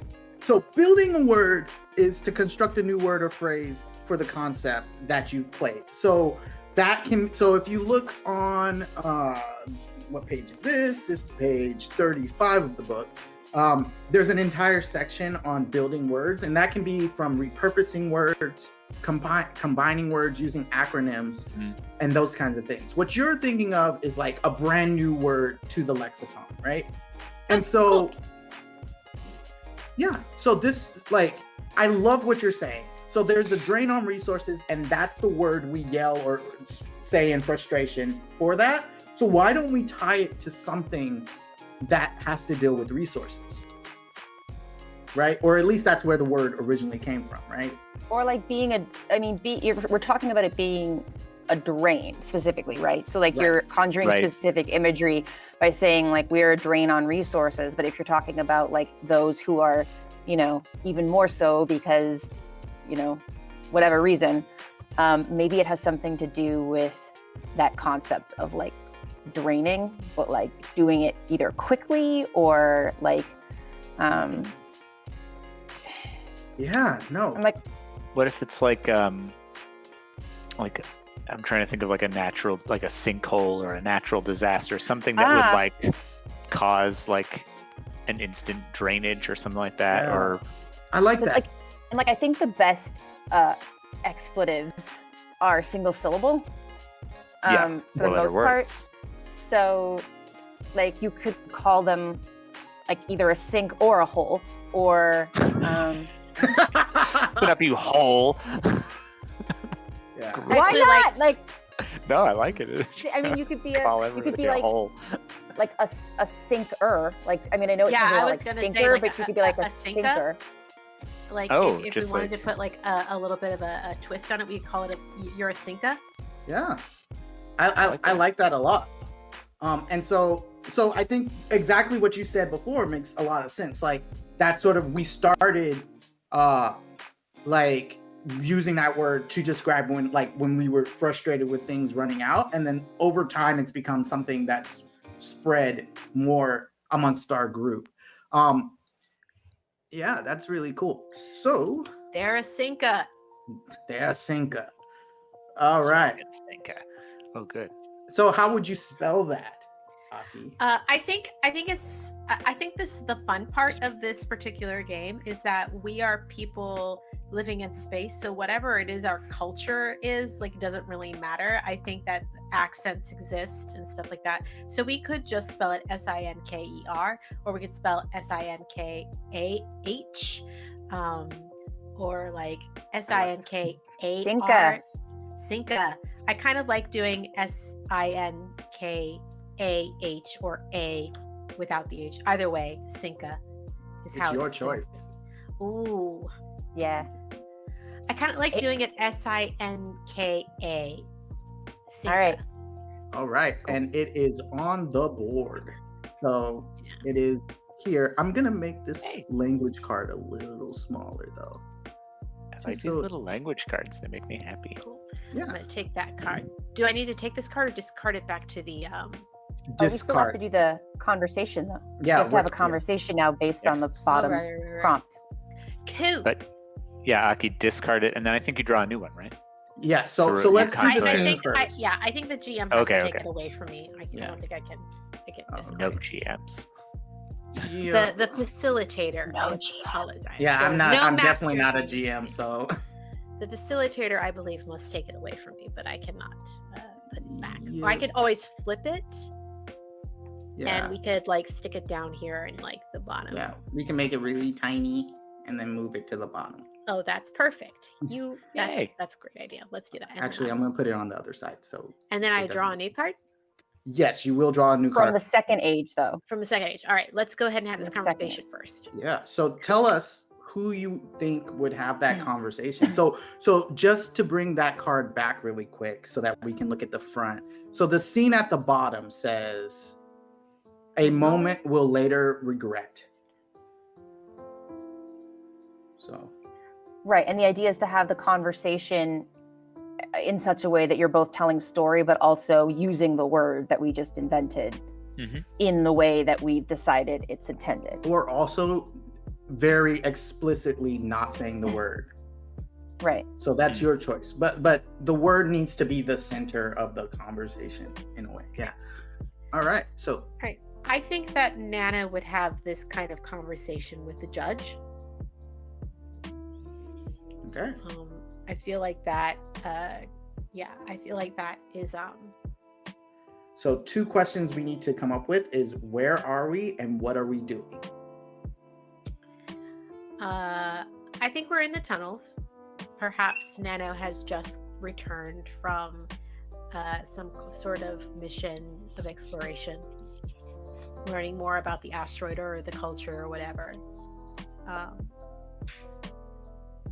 C: so building a word is to construct a new word or phrase for the concept that you've played. So that can so if you look on uh what page is this? This is page 35 of the book. Um, there's an entire section on building words, and that can be from repurposing words, combine, combining words using acronyms,
D: Mhm.
C: and those kinds of things. What you're thinking of is like a brand new word to the lexicon, right? And so, yeah, so this, like, I love what you're saying. So there's a drain on resources, and that's the word we yell or say in frustration for that. So why don't we tie it to something that has to deal with resources? Right? Or at least that's where the word originally came from, right?
B: Or like being a, I mean, be, you're, we're talking about it being a drain specifically, right? So like
C: Right.
B: you're conjuring
D: Right.
B: specific imagery by saying like we're a drain on resources. But if you're talking about like those who are, you know, even more so because, you know, whatever reason, um, maybe it has something to do with that concept of like draining, but like doing it either quickly or like, um,
C: Yeah, no.
B: I'm like,
D: What if it's like um like I'm trying to think of like a natural like a sinkhole or a natural disaster, something that
B: Ah.
D: would like cause like an instant drainage or something like that
C: Yeah.
D: or
C: I like that.
B: like and like I think the best uh expletives are single syllable.
D: Yeah,
B: Um for the most part.
D: words.
B: So like you could call them like either a sink or a hole or um
D: Put up you hole.
C: yeah.
B: why
A: Actually,
B: not?
A: like-
B: Like,
D: no, I like it.
B: I mean you could be a you could be
D: a
B: like
D: hole.
B: like a, s- a sinker. Like I mean I know it
A: Yeah,
B: sounds a
A: I
B: lot
A: was
B: like
A: gonna say,
B: stinker,
A: like,
B: but you could be like
A: a-
B: a,
A: a sinka.
B: sinker.
A: Like
D: Oh,
A: if, if we
D: just
A: wanted
D: like-
A: to put like a, a little bit of a, a twist on it, we'd call it a you're a sinka.
C: Yeah, I I,
D: like
C: I
D: that.
C: like that a lot. Um, and so so I think exactly what you said before makes a lot of sense. Like that sort of we started uh like using that word to describe when like when we were frustrated with things running out, and then over time it's become something that's spread more amongst our group. Um, yeah, that's really cool. So
A: They're a sinka.
C: There's Sinka. All right.
D: It's Oh, good.
C: So how would you spell that, Aki?
A: Uh, I think I think it's I I think this the fun part of this particular game is that we are people living in space. So whatever it is our culture is, like it doesn't really matter. I think that accents exist and stuff like that. So we could just spell it S I N K E R, or we could spell S I N K A H, um, or like S I N K A R.
B: Sinka.
A: Sinka. I kind of like doing S I N K A H or A without the H. Either way, Sinka is
C: It's
A: how
C: your
A: it's
C: choice.
A: Ooh.
B: Yeah.
A: I kind of like
B: It-
A: doing it S I N K A.
B: All right.
C: All right, and it is on the board. So
A: Yeah.
C: it is here. I'm gonna make this
D: Hey.
C: language card a little smaller though.
D: I like
C: So-
D: these little language cards. They make me happy.
A: Cool.
C: Yeah,
A: I'm gonna take that card. Do I need to take this card or discard it back to the um
B: Oh, we still have to do the conversation though.
C: yeah,
B: we have to have a
C: we're- yeah.
B: conversation now based on the
D: Yes.
A: oh,
B: bottom
A: right, right, right, right.
B: prompt.
A: Cool.
D: But yeah, Aki, discard it, and then I think you draw a new one, right?
C: Yeah, so
D: Or
C: so let's do
A: I,
C: the
A: I
C: same
A: think I, yeah, I think the GM has
D: Okay,
A: to take
D: okay.
A: it away from me. I, can, I don't think I can I can
C: Oh,
A: discard
D: No. GMs.
C: Yeah.
A: The the facilitator.
B: No
A: I
B: GM.
A: apologize.
C: yeah, I'm not.
A: no
C: I'm definitely not a. GM. So
A: The facilitator, I believe, must take it away from me, but I cannot uh, put it back. Or I could always flip it,
C: yeah,
A: and we could like stick it down here in like the bottom.
C: yeah, we can make it really tiny and then move it to the bottom.
A: Oh, that's perfect. You that's
D: Yay.
A: that's a great idea. Let's do that.
C: Actually, I'm gonna put it on the other side. So
A: and then I
C: it
A: draw a new card
C: yes, you will draw a new
B: From
C: card.
B: From the second age though.
A: from the second age. All right, let's go ahead and have this conversation first.
C: Yeah. So tell us who you think would have that
B: Hmm.
C: conversation. So so just to bring that card back really quick so that we can look at the front. So the scene at the bottom says a moment we'll later regret. So
B: Right. And the idea is to have the conversation uh, in such a way that you're both telling story, but also using the word that we just invented
D: Mhm.
B: in the way that we've decided it's intended.
C: or also very explicitly not saying the word.
B: Right.
C: So that's your choice. But but the word needs to be the center of the conversation in a way. Yeah. All right. So
A: I think that Nana would have this kind of conversation with the judge.
C: okay.
A: Um, I feel like that. Uh, yeah, I feel like that is um,
C: So two questions we need to come up with is where are we and what are we doing?
A: Uh, I think we're in the tunnels. Perhaps Nano has just returned from uh, some sort of mission of exploration, learning more about the asteroid or the culture or whatever. Um,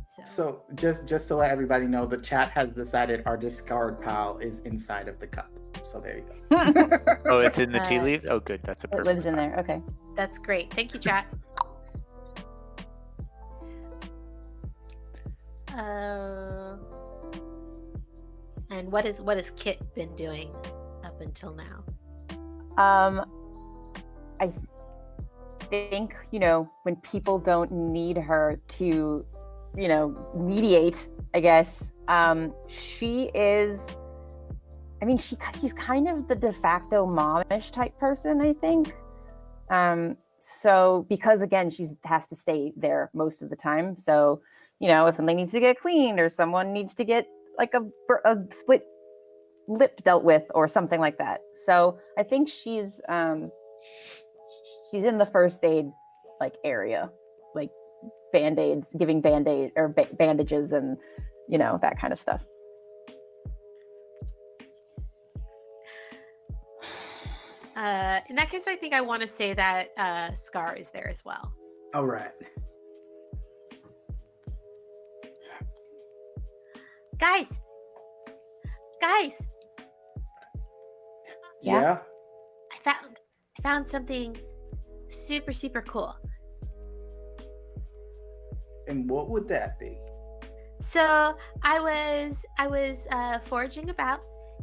A: so,
C: So just just to let everybody know, the chat has decided our discard pile is inside of the cup. So there you go.
D: Oh, it's in the tea
A: Uh,
D: leaves. Oh, good. That's a
B: It
D: perfect.
B: lives in there. Okay.
A: that's great. Thank you, chat. Uh, and what is what has Kit been doing up until now?
B: Um, I think you know when people don't need her to, you know, mediate. I guess um, she is. I mean, she she's kind of the de facto momish type person. I think. Um, so because again, she has to stay there most of the time. So you know, if something needs to get cleaned or someone needs to get like a, a split lip dealt with or something like that. So I think she's um she's in the first aid like area, like band-aids, giving band-aid or ba- bandages and you know, that kind of stuff.
A: Uh, in that case, I think I want to say that uh, Scar is there as well.
C: All right.
A: Guys, guys,
B: Yeah.
C: Yeah.
A: I found I found something super super cool.
C: And what would that be?
A: So I was I was uh, foraging about,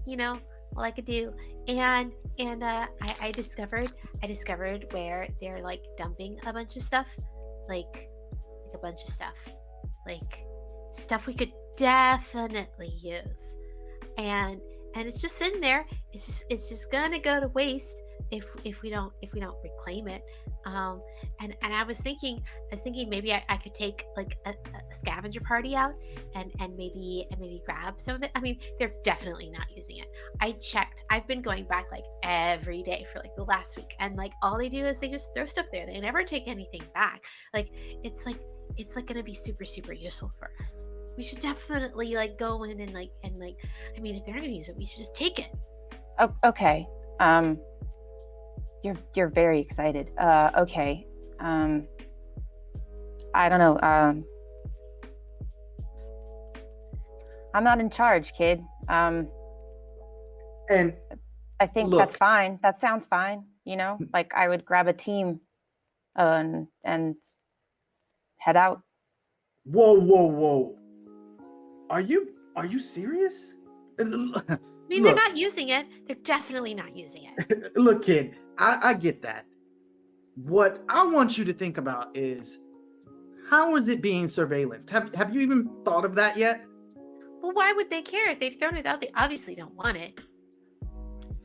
A: you know, all I could do, and and uh, I, I discovered I discovered where they're like dumping a bunch of stuff, like like a bunch of stuff, like stuff we could definitely use. And and it's just in there. It's just it's just gonna go to waste if if we don't if we don't reclaim it. Um, and and I was thinking I was thinking maybe I, I could take like a, a scavenger party out and and maybe and maybe grab some of it. I mean, they're definitely not using it. I checked. I've been going back like every day for like the last week, and like all they do is they just throw stuff there. They never take anything back. Like it's like it's like gonna be super super useful for us. We should definitely like go in and like and like. I mean, if they're not gonna use it, we should just take it.
B: Oh, okay. Um, you're you're very excited. Uh, okay. Um, I don't know. Um, s- I'm not in charge, kid. Um,
C: And
B: I think that's fine. That sounds fine. You know, like I would grab a team, uh, and and head out.
C: whoa, whoa, whoa. Are you are you serious?
A: Uh, I mean,
C: Look.
A: they're not using it. They're definitely not using it.
C: Look, kid, I, I get that. What I want you to think about is how is it being surveillanced? Have have you even thought of that yet?
A: Well, why would they care if they've thrown it out? They obviously don't want it.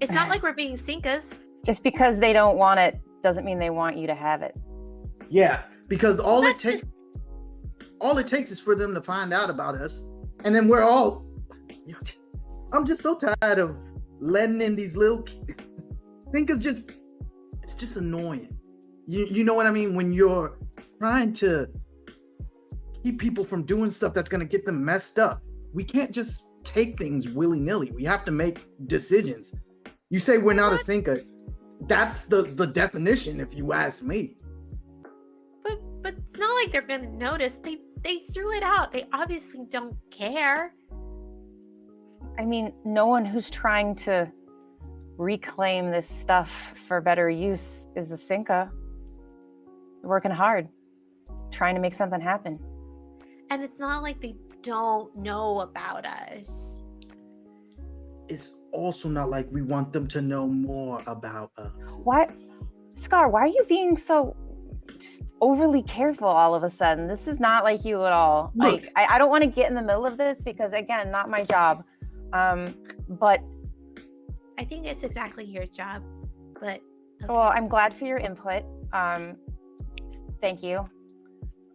A: It's not eh. like we're being sinkas.
B: Just because they don't want it doesn't mean they want you to have it.
C: Yeah, because all it takes
A: just-
C: all it takes is for them to find out about us, and then we're all. I'm just so tired of letting in these little. ki- think it's just, it's just annoying. You you know what I mean when you're trying to keep people from doing stuff that's gonna get them messed up. We can't just take things willy nilly. We have to make decisions. You say we're not a sinker. That's the the definition, if you ask me.
A: But but it's not like they're gonna notice. They they threw it out. They obviously don't care.
B: I mean, no one who's trying to reclaim this stuff for better use is a Sinka. Working hard, trying to make something happen.
A: And it's not like they don't know about us.
C: it's also not like we want them to know more about us.
B: What? Scar? Why are you being so just overly careful all of a sudden? This is not like you at all.
C: Look.
B: Like, I, I don't want to get in the middle of this because, again, not my job. Um, but
A: I think it's exactly your job. But okay.
B: well, I'm glad for your input. Um, thank you.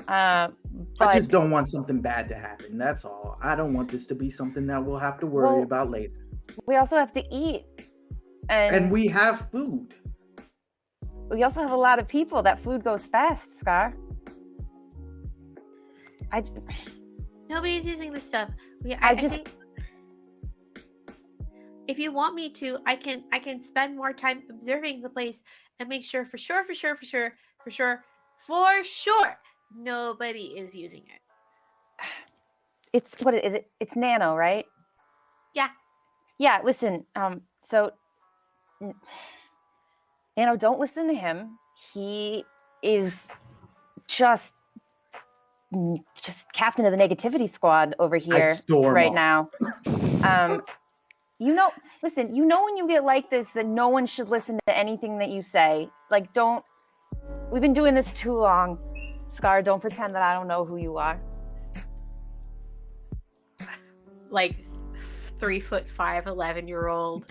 B: Uh, but
C: I just don't want something bad to happen. That's all. I don't want this to be something that we'll have to worry
B: Well,
C: about later.
B: we also have to eat, and,
C: And we have food.
B: We also have a lot of people. That food goes fast, Scar. I
A: nobody's using this stuff. We, I,
B: I
A: I
B: just-
A: think if you want me to, I can I can spend more time observing the place and make sure for sure, for sure, for sure, for sure, for sure, nobody is using it.
B: it's what is it? It's Nano, right?
A: Yeah.
B: Yeah. Listen. Um. So, n- know, don't listen to him. He is just just captain of the negativity squad over here right
C: off.
B: now. Um. You know, listen. You know when you get like this that no one should listen to anything that you say. Like, don't. We've been doing this too long. Scar, don't pretend that I don't know who you are.
A: Like three foot five, 11 year old,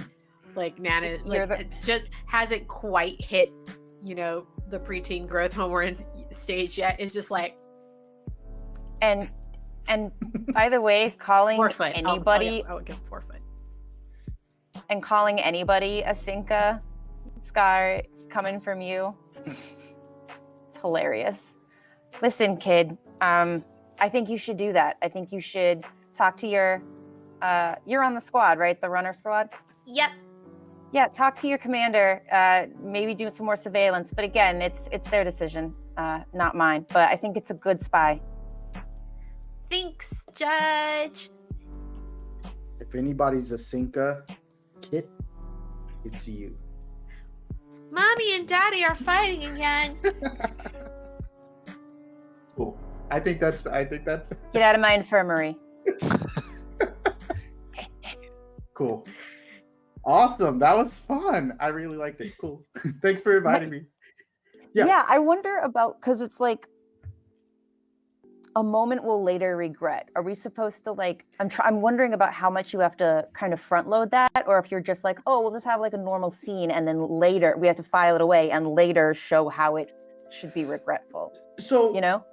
A: like Nana, like,
B: the-
A: just hasn't quite hit, you know, the preteen growth hormone stage yet. It's just like
B: And and by the way, calling
A: four foot. I'll- I'll-
B: anybody
A: I would give four foot.
B: and calling anybody a Sinka Scar coming from you. It's hilarious. Listen, kid, um, I think you should do that. I think you should talk to your uh you're on the squad, right? The runner squad?
A: Yep.
B: Yeah, talk to your commander, uh, maybe do some more surveillance. But again, it's it's their decision, uh, not mine. But I think it's a good spy.
A: Thanks, Judge.
C: If anybody's a Sinka kit, it's you.
A: Mommy and Daddy are fighting again.
C: Cool. I think that's. I think that's
B: Get out of my infirmary.
C: cool. Awesome. That was fun. I really liked it. Cool. Thanks for inviting me. Yeah.
B: yeah i wonder about because it's like a moment we'll later regret. Are we supposed to like? I'm try- I'm wondering about how much you have to kind of front load that, or if you're just like, oh, we'll just have like a normal scene, and then later we have to file it away and later show how it should be regretful.
C: So
B: You know?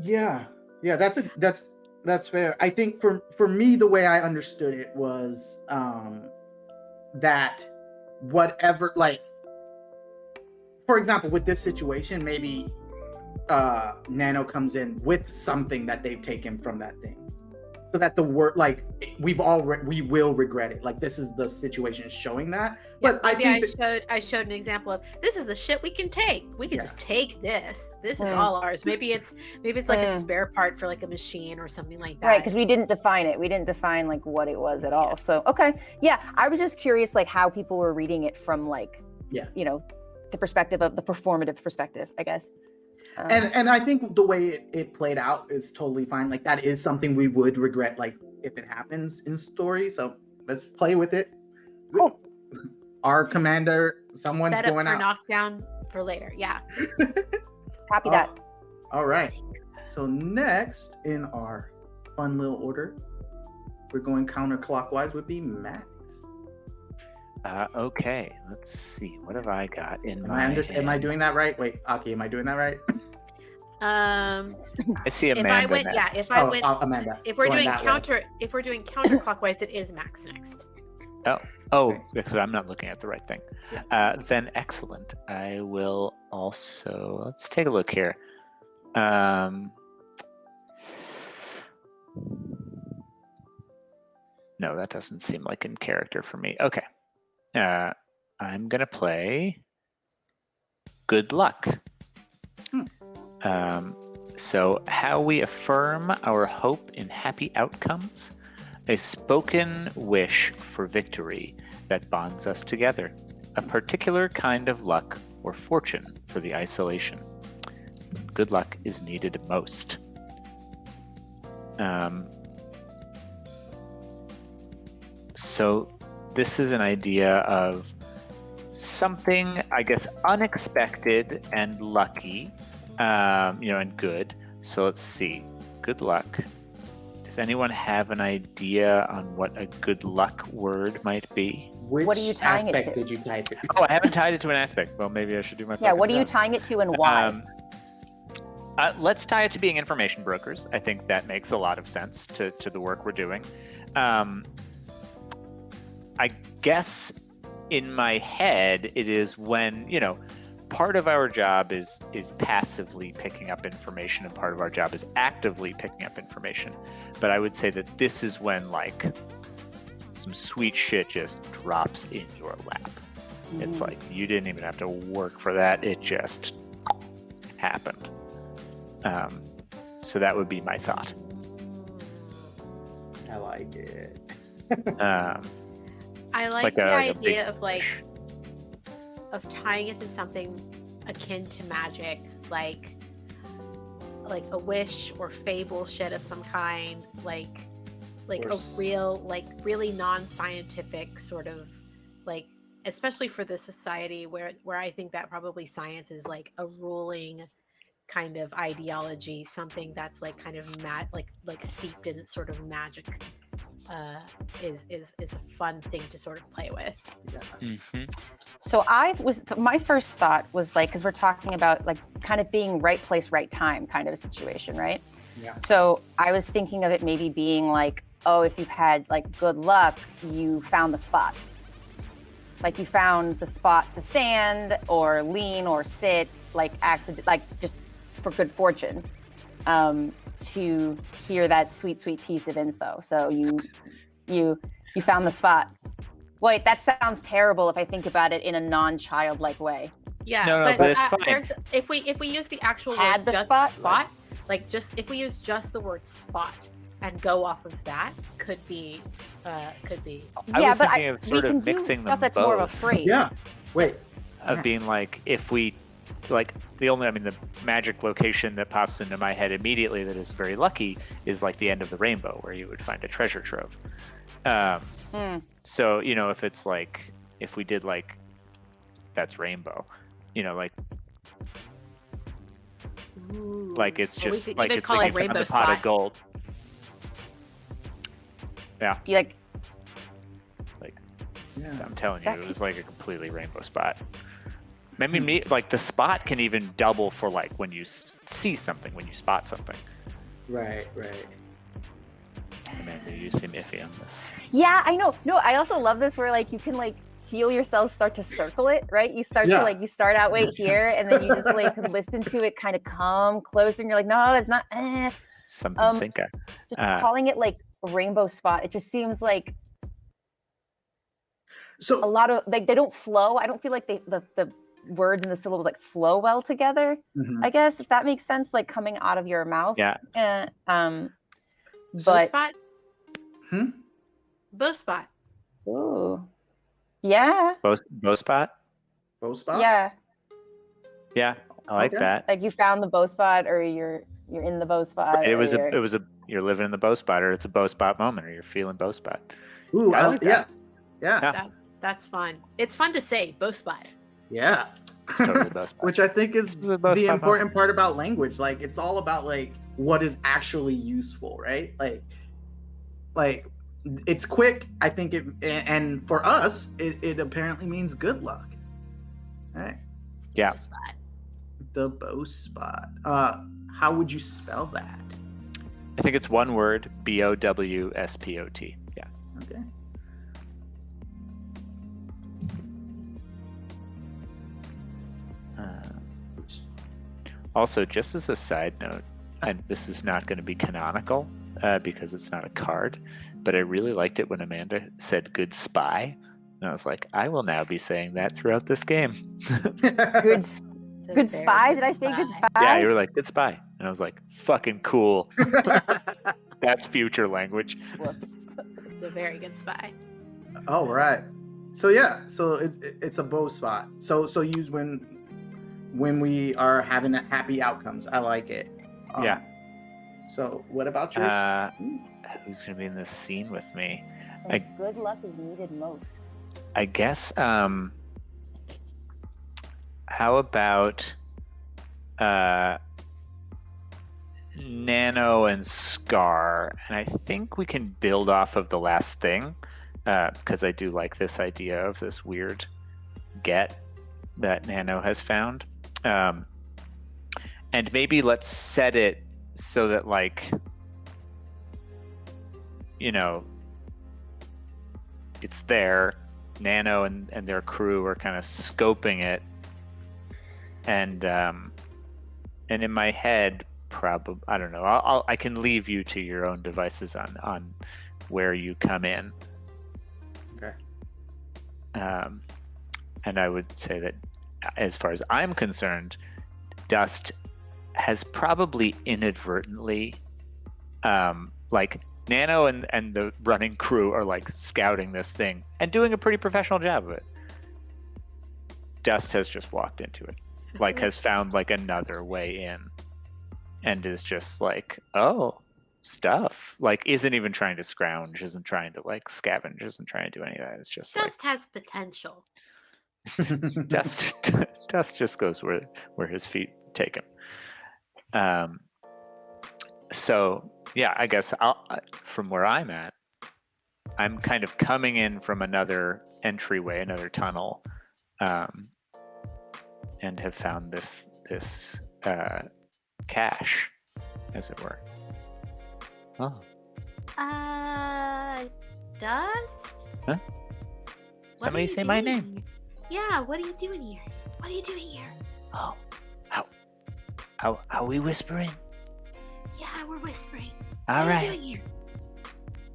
C: Yeah, yeah, that's a that's that's fair. I think for for me, the way I understood it was um that whatever, like, for example, with this situation, maybe uh Nano comes in with something that they've taken from that thing, so that the word like we've all re- we will regret it. Like this is the situation showing that. But I
A: Maybe I,
C: think that-
A: showed I showed an example of this is the shit we can take. We can
C: Yeah.
A: just take this. This is
B: Mm.
A: all ours. Maybe it's maybe it's like a
B: Mm.
A: spare part for like a machine or something like that.
B: Right, because we didn't define it. We didn't define like what it was at all. So okay, yeah, I was just curious like how people were reading it from like,
C: Yeah.
B: you know, the perspective of the performative perspective, I guess. Um,
C: and and I think the way it, it played out is totally fine. Like that is something we would regret, like if it happens in story. So let's play with it.
B: Cool.
C: Our commander, someone's
A: set up
C: going
A: for
C: out.
A: knockdown for later. Yeah.
B: copy
C: Oh,
B: that.
C: All right. So next in our fun little order, we're going counterclockwise. Would be Max.
D: Uh, okay, let's see. What have I got in
C: Am
D: my
C: I under- Am I doing that right? Wait, Aki, am I doing that right?
A: Um
D: I see
A: if
D: Amanda.
A: I went yeah, if I
C: oh,
A: went
C: uh, Amanda.
A: if we're
C: going
A: doing
C: that way.
A: counter if we're doing counterclockwise, it is Max next.
D: Oh,
C: Okay.
D: because I'm not looking at the right thing.
C: Yeah.
D: Uh, then excellent. I will also let's take a look here. Um, no, that doesn't seem like in character for me. Okay, uh, I'm gonna play. Good luck.
C: Hmm.
D: Um, so, how we affirm our hope in happy outcomes a spoken wish for victory that bonds us together, a particular kind of luck or fortune for the isolation. Good luck is needed most. Um, so, this is an idea of something, I guess, unexpected and lucky, um, you know, and good. So, let's see. Good luck. Does anyone have an idea on what a good luck word might be?
C: Which
B: What are you tying it to?
C: did you type it?
D: Oh, I haven't tied it to an aspect. Well, maybe I should do my.
B: Yeah, what are you
D: job.
B: tying it to and why?
D: Um, uh, let's tie it to being information brokers. I think that makes a lot of sense to, to the work we're doing. Um, I guess in my head, it is when, you know, part of our job is is passively picking up information and part of our job is actively picking up information. But I would say that this is when like some sweet shit just drops in your lap. It's
B: Mm.
D: like you didn't even have to work for that; it just happened. Um, so that would be my thought.
C: I like it.
D: Um,
A: I like,
D: like
A: the
D: a- like a big
A: idea of like of tying it to something akin to magic, like like a wish or fable shit of some kind, like like
C: Or
A: a real like really non-scientific sort of like especially for the society where where I think that probably science is like a ruling kind of ideology, something that's like kind of mad like like steeped in sort of magic uh is is is a fun thing to sort of play with.
C: Yeah.
D: mhm.
B: So I was my first thought was like because we're talking about like kind of being right place, right time kind of a situation, right?
C: Yeah.
B: So I was thinking of it maybe being like, oh, if you've had like good luck, you found the spot. Like you found the spot to stand or lean or sit, like accident, like just for good fortune, um, to hear that sweet, sweet piece of info. So you, you, you found the spot. Wait, that sounds terrible if I think about it in a non-childlike way.
A: Yeah,
D: No, no,
A: but,
D: but
A: uh, there's if we if we use the actual
B: Had
A: word
B: the
A: just
B: spot?
A: spot, like just if we use just the word spot and go off of that, could be uh could be
D: I
B: yeah,
D: was
B: but
D: thinking
B: I,
D: of
B: we
D: sort
B: can
D: of mixing
B: do
D: them
B: stuff that's more of a
D: both.
B: phrase.
C: Yeah. Wait.
D: of being like if we like the only i mean the magic location that pops into my head immediately that is very lucky is like the end of the rainbow where you would find a treasure trove um,
B: Hmm.
D: so you know if it's like if we did like that's rainbow you know like
A: Ooh.
D: Like it's
A: Well, we
D: just
A: could
D: like it's
A: call
D: like
A: it
D: found
A: rainbow
D: the pot of gold. Yeah.
B: You like
C: Yeah.
D: I'm telling you,
B: That
D: it
B: could-
D: was like a completely rainbow spot. Maybe me like the spot can even double for like when you s- see something, when you spot something.
C: Right, right.
D: Amanda, you seem iffy on this.
B: Yeah, I know. No, I also love this where like you can like feel yourself start to circle it, right? You start
C: Yeah.
B: to like you start out way here and then you just like listen to it kind of come closer and you're like, no, that's not eh.
D: Something
B: Um,
D: Sinka.
B: Just
D: Uh,
B: calling it like rainbow spot, it just seems like
C: so a
B: lot of like they don't flow. I don't feel like they the, the words and the syllables like flow well together.
C: Mhm.
B: I guess if that makes sense, like coming out of your mouth.
D: Yeah.
B: Eh, um
A: Bow
B: but
A: spot.
C: Hmm?
A: Bow spot.
B: ooh. Yeah.
D: Bow, bow spot?
C: bow spot.
B: Yeah.
D: Yeah, I like
C: Okay.
D: that.
B: Like you found the bow spot or you're you're in the bow spot.
D: It was a
B: you're-
D: it was a you're living in the bow spot or it's a bow spot moment or you're feeling bow spot.
C: Ooh,
D: I
C: I
D: like
C: yeah.
D: that.
C: Yeah.
D: Yeah.
A: That, that's fun. It's fun to say bow spot.
C: Yeah.
D: It's totally bow spot.
C: Which I think is
D: This is a bow
C: the important part about language. Like it's all about like what is actually useful, right? Like like it's quick. I think it and for us, it, it apparently means good luck. All right.
D: Yeah.
A: Bow spot.
C: The bow spot. Uh how would you spell that?
D: I think it's one word, B O W S P O T. Yeah.
C: Okay.
D: Also, just as a side note, and this is not going to be canonical uh, because it's not a card, but I really liked it when Amanda said "good spy," and I was like, I will now be saying that throughout this game.
B: good s-
A: The
B: good spy. Did I say good spy?
D: yeah, you were like, "Good spy," and I was like, "Fucking cool." That's future language.
B: Whoops.
A: It's a very good spy.
C: All right. So yeah, so it, it- it's a bow spot. So so use when when we are having happy outcomes. I like it. Um,
D: Yeah.
C: So what about your?
D: Uh. Who's going to be in this scene with me? I-
B: good luck is needed most.
D: I guess um how about uh Nano and Scar and I think we can build off of the last thing because I do like this idea of this weird get that Nano has found um and maybe let's set it so that like you know it's there Nano and, and their crew are kind of scoping it, and um, and in my head, probably I don't know. I'll, I'll I can leave you to your own devices on on where you come in.
C: Okay.
D: Um, and I would say that, as far as I'm concerned, Dust has probably inadvertently, um, like Nano and, and the running crew are like scouting this thing and doing a pretty professional job of it. Dust has just walked into it, like has found like another way in, and is just like, oh, stuff. Like isn't even trying to scrounge, isn't trying to like scavenge, isn't trying to do any of that. It's just like
A: has potential.
D: Dust Dust just goes where where his feet take him. Um. So yeah, I guess I'll, from where I'm at, I'm kind of coming in from another entryway, another tunnel, um, and have found this this uh, cache, as it were. Oh,
A: Uh, Dust?
D: Huh? Somebody say my
A: doing
D: name.
A: Yeah, what are you doing here? What are you doing here?
D: Oh, how how how we whispering?
A: Yeah, we're whispering.
D: All
A: what are
D: right.
A: you doing here?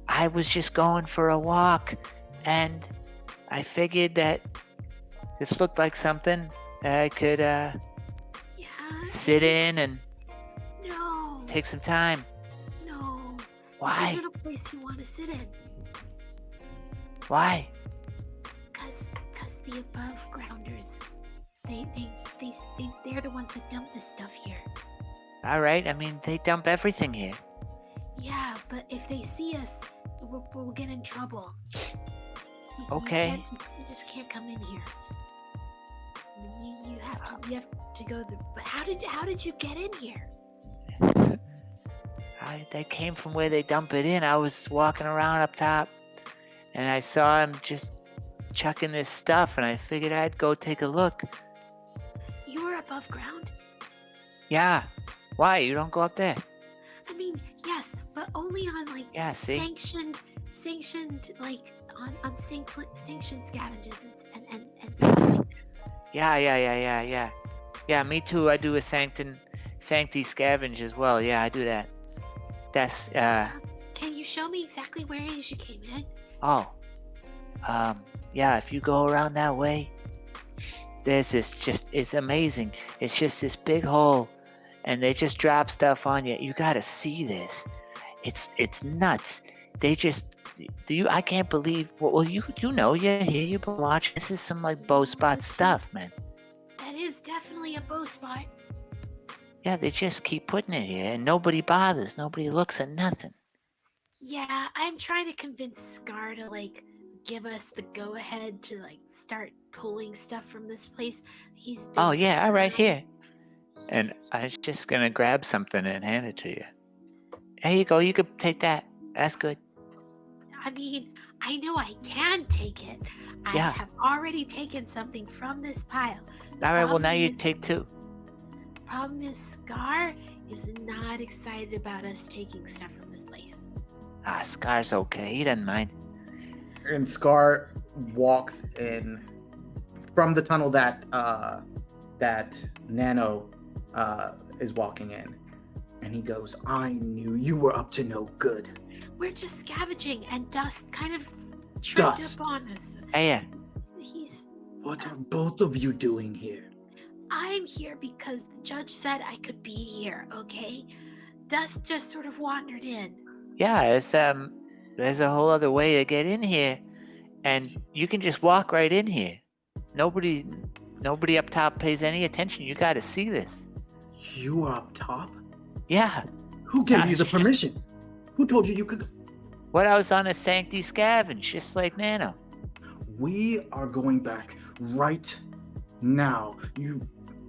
D: I was just going for a walk and I figured that this looked like something that I could uh,
A: Yeah.
D: sit
A: this-
D: in and
A: No.
D: take some time.
A: No. This
D: Why?
A: isn't a place you want to sit in.
D: Why?
A: The above grounders, they, they, they, they, they're the ones that dump this stuff here.
D: All right. I mean, they dump everything here.
A: Yeah, but if they see us, we'll, we'll get in trouble. You-
D: Okay.
A: can't just- You just can't come in here. You, you have to you have to go the but how did how did you get in here?
D: I, they came from where they dump it in. I was walking around up top, and I saw him just chucking this stuff, and I figured I'd go take a look.
A: You were above ground?
D: Yeah. Why? You don't go up there?
A: I mean, yes, but only on like
D: Yeah, see?
A: sanctioned sanctioned like on on sanct- sanctioned scavenges and and and, and stuff like that.
D: Yeah, yeah, yeah, yeah, yeah. Yeah, me too. I do a sanctin, sancti scavenge as well. Yeah, I do that. That's uh
A: Can you show me exactly where it is you came in?
D: oh. Um yeah, if you go around that way, there's this just it's amazing. It's just this big hole and they just drop stuff on you. You gotta see this. It's it's nuts. They just do you I can't believe well, well you you know you're here, you've been watching. This is some like bow spot stuff, man.
A: That is definitely a bow spot.
D: Yeah, they just keep putting it here and nobody bothers. Nobody looks at nothing.
A: Yeah, I'm trying to convince Scar to like give us the go ahead to like start pulling stuff from this place. He's
D: Oh yeah, all right, here. And I was just gonna grab something and hand it to you. There you go, you could take that. That's good.
A: I mean, I know I can take it. I
D: Yeah.
A: have already taken something from this pile.
D: All right, well now you
A: is-
D: take two.
A: Problem is, Scar is not excited about us taking stuff from this place.
D: Ah, Scar's okay, he doesn't mind.
C: And Scar walks in from the tunnel that uh, that Nano uh, is walking in, and he goes, "I knew you were up to no good."
A: We're just scavenging, and Dust kind of tripped
C: Dust.
A: up on us.
D: Hey, yeah.
A: He's.
C: What are both of you doing here?
A: I'm here because the judge said I could be here. Okay, Dust just sort of wandered in.
D: Yeah, it's um there's a whole other way to get in here. And you can just walk right in here. Nobody nobody up top pays any attention. You gotta see this.
C: You are up top.
D: Yeah.
C: Who gave
D: Ah,
C: you the permission? Who told you you could?
D: What I was on a sancti scavenge, just like Nano.
C: We are going back right now. You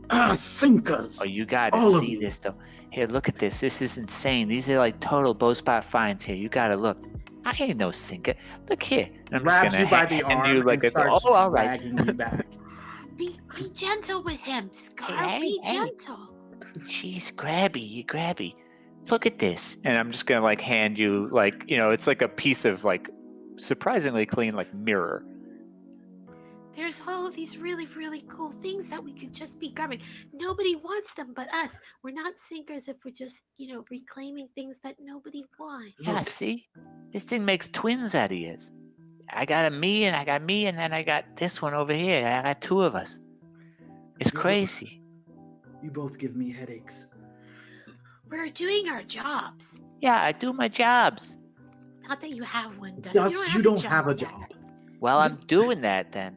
C: ah, Sinkas.
D: Oh, you gotta
C: All
D: see this though. Here, look at this. This is insane. These are like total bow spot finds here. You gotta look. I ain't no Sinka. Look here. And I'm
C: grabs
D: just gonna
C: you by
D: ha-
C: the
D: hand
C: arm
D: you like
C: and
D: a
C: starts
D: oh, all right.
C: dragging you back.
A: Be be gentle with him, Scar.
D: Hey,
A: be
D: hey.
A: gentle.
D: Jeez, grabby, you grabby. Look at this. And I'm just gonna like hand you like you know it's like a piece of like surprisingly clean like mirror.
A: There's all of these really, really cool things that we could just be grabbing. Nobody wants them but us. We're not Sinkas if we're just, you know, reclaiming things that nobody wants.
D: Yeah, see, this thing makes twins out of yours. I got a me and I got me and then I got this one over here. I got two of us. It's
C: Yeah.
D: crazy.
C: you both give me headaches.
A: We're doing our jobs.
D: Yeah, I do my jobs.
A: Not that you have one, Dust.
C: Dust, you don't have a
A: yet.
C: job.
D: Well, I'm doing that then.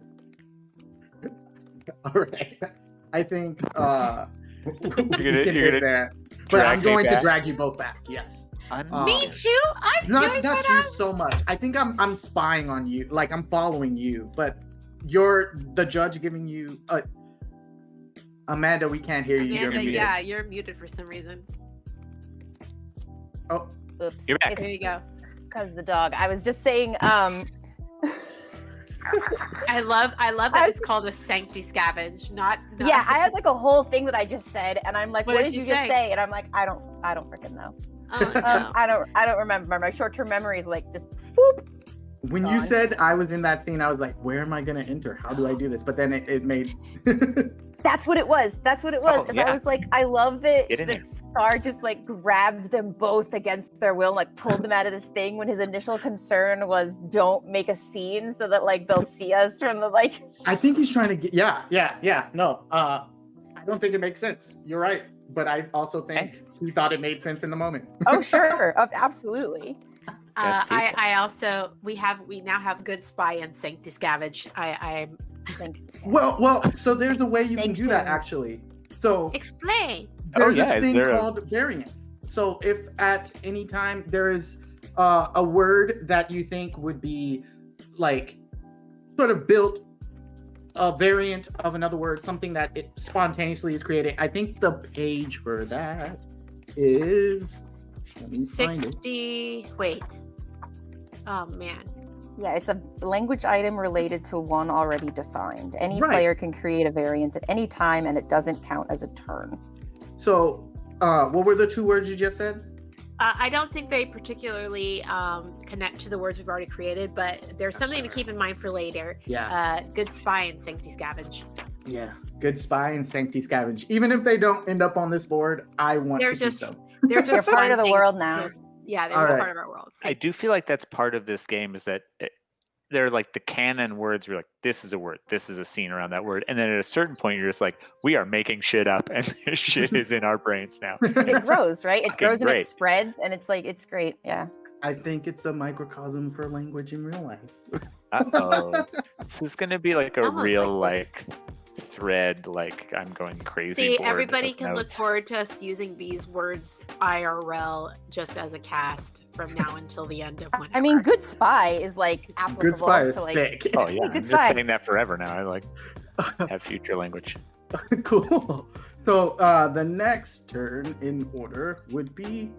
C: All right. I think uh, we
E: gonna-
C: can
E: you're
C: hit
E: gonna
C: there. But I'm going to drag you both back. Yes.
D: Un-
C: Uh,
A: Me too. I'm
C: Not
A: doing
C: not you
A: I'm-
C: so much. I think I'm I'm spying on you. Like I'm following you. But you're the judge giving you. a. Amanda, we can't hear you. You're muted.
A: yeah, you're muted for some reason.
C: Oh,
B: Oops.
E: You're back.
A: There you go.
B: because the dog. I was just saying, um,
A: I love I love that
B: was
A: it's called a sancti scavenge, not, not
B: yeah, I had like a whole thing that I just said, and I'm like,
A: What
B: what,
A: did
B: did
A: you
B: you just
A: say?
B: say? And I'm like, I don't, I don't freaking know.
A: Oh, no.
B: Um, I don't, I don't remember. My short-term memory is like just whoop.
C: when you said I was in that scene, I was like, where am I gonna enter? How do I do this? But then it, it made.
B: That's what it was. That's what it was.
D: Oh,
B: Because
D: yeah.
B: I was like, I love that,
D: Get in
B: that
D: there.
B: Scar just like grabbed them both against their will, and, like pulled them out of this thing when his initial concern was don't make a scene so that like they'll see us from the like.
C: I think he's trying to get. Yeah, yeah, yeah. No, uh, I don't think it makes sense. You're right, but I also think he thought it made sense in the moment.
B: Oh sure, Of- absolutely.
A: Uh, I. I also we have we now have good spy and sancti scavenge. I I
B: Like,
C: Well, well. So there's a way you can
B: Thank
C: do that actually. So
A: explain.
E: Oh,
C: there's
E: yeah,
C: a thing
E: there a-
C: called variance. So if at any time there is uh, a word that you think would be like sort of built a variant of another word, something that it spontaneously is created. I think the page for that is let me find it.
A: 60. Wait. Oh, man.
B: Yeah, it's a language item related to one already defined. Any
C: Right.
B: player can create a variant at any time, and it doesn't count as a turn.
C: So, uh, what were the two words you just said?
A: Uh, I don't think they particularly um, connect to the words we've already created, but there's something to keep in mind for later.
C: Yeah,
A: Uh, good spy and sanctity scavenge.
C: yeah. Good spy and sanctity scavenge. Even if they don't end up on this board, I want
A: They're
C: to
A: just-
C: keep them.
A: They're
B: They're
A: just
B: part of the
A: things
B: world now.
A: just- yeah, they're just
C: right.
A: part of our world.
D: I do feel like that's part of this game is that it, they're like the canon words. We're like, this is a word, this is a scene around that word, and then at a certain point, you're just like, we are making shit up, and this shit is in our brains now.
B: it grows, right? It
D: Fucking
B: grows and it spreads, and it's like it's great. Yeah.
C: I think it's a microcosm for language in real life.
D: Uh oh, this is gonna be like a
A: Almost
D: real
A: like
D: like thread. Like I'm going crazy.
A: See, everybody
D: of
A: can look forward to us using these words IRL just as a cast from now until the end of when.
B: I mean, good spy is like applicable
C: Good spy is
B: to like.
C: sick.
D: Oh yeah, I'm
B: Good
D: just
B: spy.
D: saying that forever now. I like have future language.
C: cool. So uh, the next turn in order would be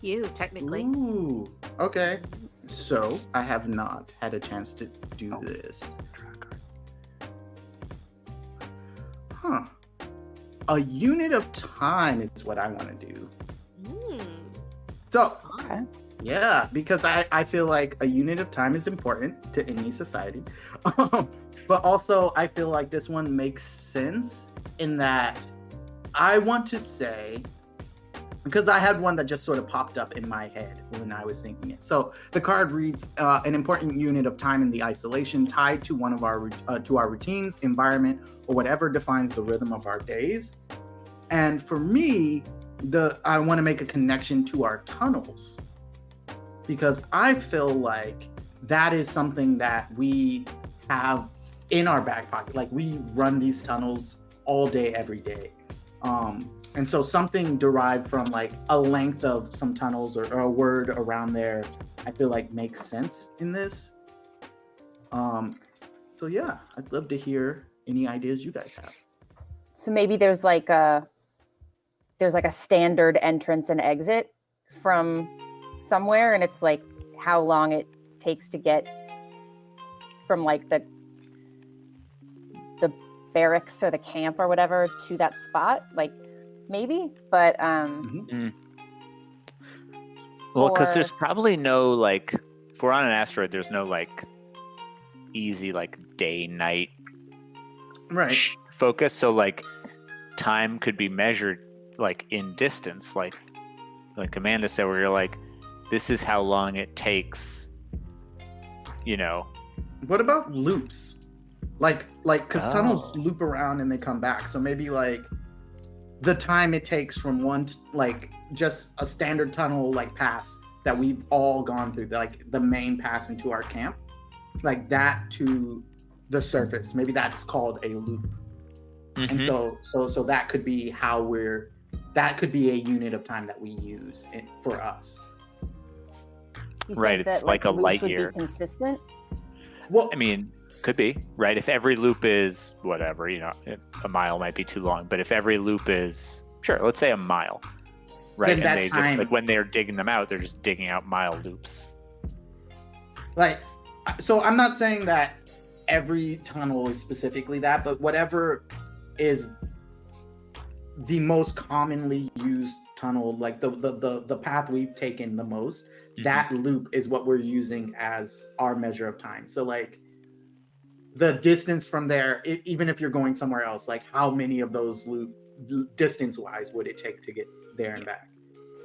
A: you technically.
C: Ooh, okay. So I have not had a chance to do this. Huh. A unit of time is what I want to do.
A: Hmm.
C: So,
B: Okay.
C: yeah, because I, I feel like a unit of time is important to any society. Um, but also, I feel like this one makes sense in that I want to say, because I had one that just sort of popped up in my head when I was thinking it. So the card reads uh, an important unit of time in the isolation tied to one of our uh, to our routines, environment, or whatever defines the rhythm of our days. And for me, the I want to make a connection to our tunnels because I feel like that is something that we have in our back pocket. Like we run these tunnels all day, every day. Um, and so something derived from like a length of some tunnels or, or a word around there, I feel like makes sense in this. Um, so yeah, I'd love to hear any ideas you guys have.
B: So maybe there's like a there's like a standard entrance and exit from somewhere, and it's like how long it takes to get from like the the barracks or the camp or whatever to that spot. Like maybe, but um,
D: Well, because there's probably no like, if we're on an asteroid, there's no like easy like day night
C: Right.
D: focus. So like, time could be measured like in distance, like like Amanda said, where you're like, this is how long it takes. You know,
C: What about loops? Like, like, because tunnels
D: Oh.
C: loop around and they come back. So maybe like the time it takes from one, t- like, just a standard tunnel like pass that we've all gone through, like the main pass into our camp, like that to the surface. Maybe that's called a loop. And
D: Mhm.
C: so, so, so that could be how we're. That could be a unit of time that we use it, for us.
B: you
D: Right, it's
B: that
D: like a
B: loops
D: light
B: would
D: year.
B: be consistent.
C: Well,
D: I mean, could be right. If every loop is whatever, you know, a mile might be too long, but if every loop is sure, let's say a mile, right?
C: Then
D: and
C: that
D: they
C: time-
D: just like when they're digging them out, they're just digging out mile loops.
C: like so i'm not saying that every tunnel is specifically that but whatever is the most commonly used tunnel like the the the, the path we've taken the most
D: Mm-hmm.
C: that loop is what we're using as our measure of time so like the distance from there e- even if you're going somewhere else like how many of those loop distance wise would it take to get there and back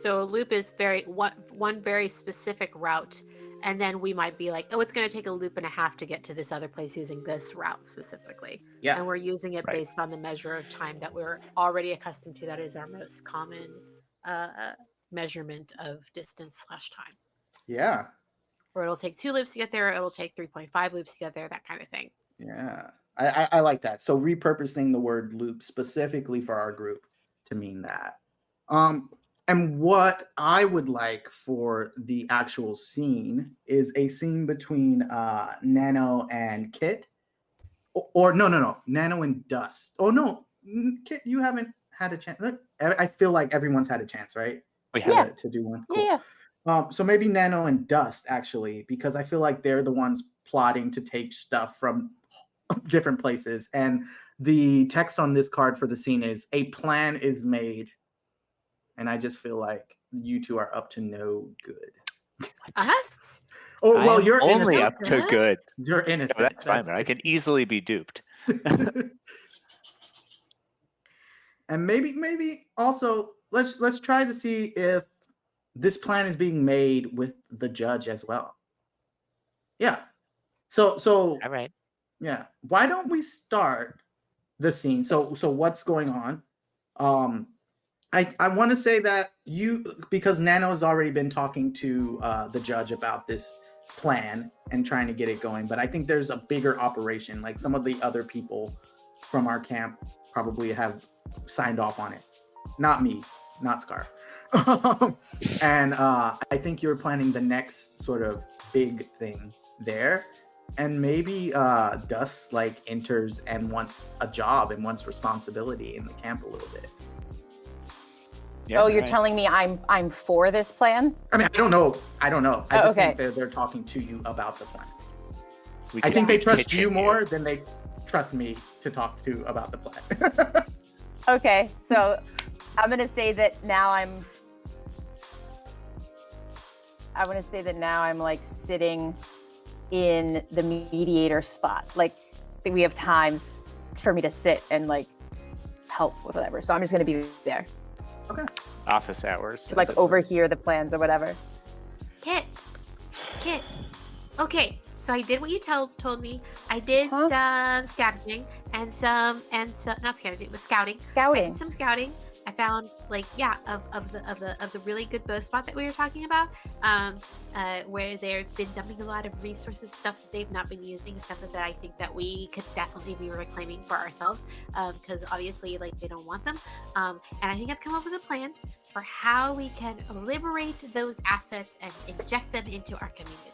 A: So a loop is very one one very specific route, and then we might be like, oh, it's going to take a loop and a half to get to this other place using this route specifically.
C: yeah
A: And we're using it
D: Right.
A: based on the measure of time that we're already accustomed to. That is our most common uh, measurement of distance slash time.
C: yeah
A: Or it'll take two loops to get there. Or it'll take three point five loops to get there. That kind of thing.
C: Yeah, I, I, I like that. So repurposing the word loop specifically for our group to mean that. Um, and what I would like for the actual scene is a scene between uh, Nano and Kit, or, or no, no, no, Nano and Dust. Oh no, n- Kit, you haven't had a chance. I I feel like everyone's had a chance, right?
D: We
C: To-
D: have
B: Yeah.
C: To do one. Cool.
B: yeah.
C: Um, so maybe Nano and Dust actually, because I feel like they're the ones plotting to take stuff from different places. And the text on this card for the scene is a plan is made. And I just feel like you two are up to no good.
A: Us?
C: Oh
D: I
C: well,
D: am
C: you're
D: only
C: innocent.
D: up to
A: Good.
D: good.
C: You're
D: No,
C: innocent.
D: that's fine, but I can easily be duped.
C: and maybe maybe also let's let's try to see if this plan is being made with the judge as well. Yeah. So so
F: All right.
C: Yeah. Why don't we start the scene? So so what's going on? Um i i want to say that you because Nano has already been talking to uh the judge about this plan and trying to get it going but i think there's a bigger operation. Like some of the other people from our camp probably have signed off on it. Not me not scar. And uh i think you're planning the next sort of big thing there and maybe uh Dust like enters and wants a job and wants responsibility in the camp a little bit.
D: Yeah,
B: oh, you're
D: right.
B: telling me I'm I'm for this plan?
C: I mean, I don't know. I don't know. I
B: Oh,
C: just think they're, they're talking to you about the plan. I think they trust you more than they trust me to talk to about the plan.
B: Okay, so I'm gonna say that now I'm. I'm gonna say that now I'm like sitting in the mediator spot. Like we have times for me to sit and like help with whatever. So I'm just gonna be there Okay.
D: office hours.
B: to like overhear the plans or whatever.
A: Kit. Kit. Okay, so I did what you told told me. I did
B: Huh?
A: some scavenging and some and some not scavenging, but scouting. I
B: Scouting.
A: did some scouting. I found like yeah of, of the of the of the really good bow spot that we were talking about, um, uh, where they've been dumping a lot of resources, stuff that they've not been using, stuff that I think that we could definitely be reclaiming for ourselves, because obviously like they don't want them. Um, and I think I've come up with a plan for how we can liberate those assets and inject them into our community.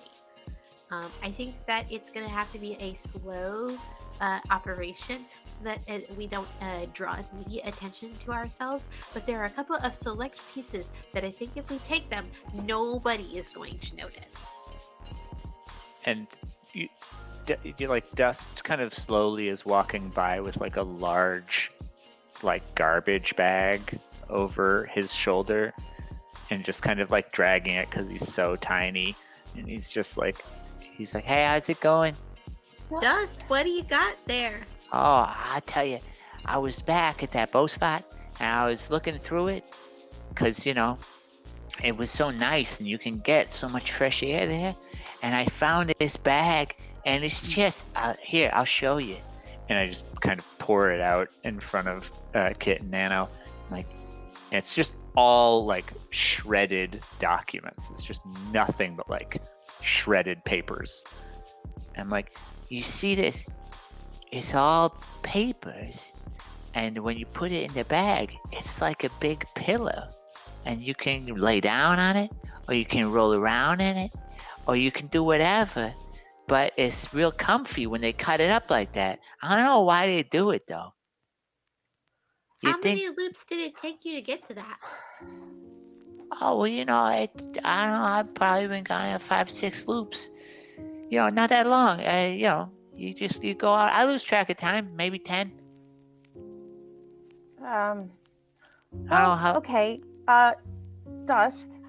A: Um, I think that it's going to have to be a slow uh, operation so that uh, we don't uh, draw immediate attention to ourselves. But there are a couple of select pieces that I think if we take them, nobody is going to notice.
D: and you, you like dust kind of slowly is walking by with like a large like garbage bag over his shoulder and just kind of like dragging it because he's so tiny and he's just like he's like hey how's it going
A: Dust, what do you got there?
F: Oh, I tell you, I was back at that bow spot and I was looking through it because, you know, it was so nice and you can get so much fresh air there. And I found this bag and it's just, uh, here, I'll show you.
D: and I just kind of pour it out in front of uh, Kit and Nano. Like, it's just all like shredded documents. It's just nothing but like shredded papers.
F: I'm like, you see this? It's all papers. And when you put it in the bag, it's like a big pillow. And you can lay down on it, or you can roll around in it, or you can do whatever. But it's real comfy when they cut it up like that. I don't know why they do it though. You
A: How
F: think,
A: many loops did it take you to get to that?
F: oh, well, you know, it, I don't know, I've probably been going five, six loops. You know, not that long. Uh, you know, you just, you go out. I lose track of time, maybe 10.
B: Um.
F: Know how.
B: Okay. Uh, Dust.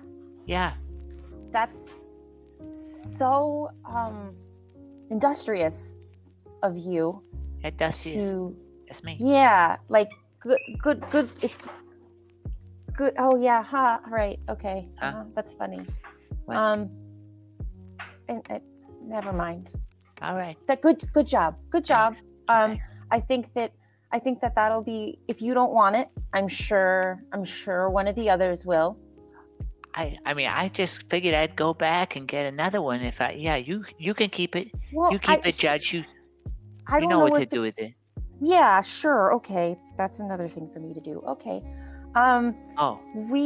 F: Yeah.
B: That's so um industrious of you
F: It does is
B: to
F: it's me.
B: yeah like good good good it's good oh yeah ha right okay
F: Huh?
B: uh, that's funny
F: What?
B: um and, and never mind.
F: All right.
B: that good good job. Good job. um i think that i think that that'll be if you don't want it i'm sure i'm sure one of the others will.
F: I I mean I just figured I'd go back and get another one if I yeah, you you can keep it.
B: well
F: You keep
B: I,
F: it, Judge. You
B: I
F: you
B: don't
F: know what to do with it.
B: yeah sure. Okay. That's another thing for me to do. Okay. Um
F: Oh,
B: we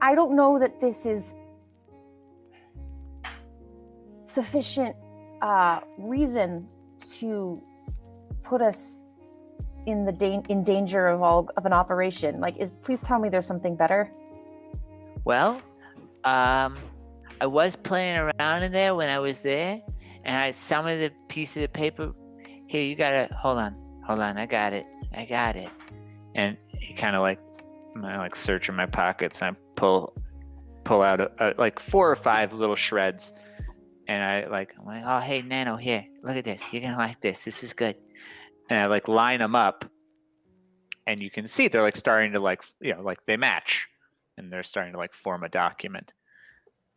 B: i don't know that this is sufficient uh, reason to put us in the da- in danger of all of an operation? Like, is please tell me there's something better.
D: Well, um, I was playing around in there when I was there, and I some of the pieces of paper. Here, you gotta hold on, hold on. I got it. I got it.
C: and he kind of like I like search in my pockets and I pull pull out a, a, like four or five little shreds and I like
D: I'm like, oh, hey, Nano, here, look at this. You're gonna like this. This is good.
C: and I like line them up and you can see they're like starting to like you know like they match and they're starting to like form a document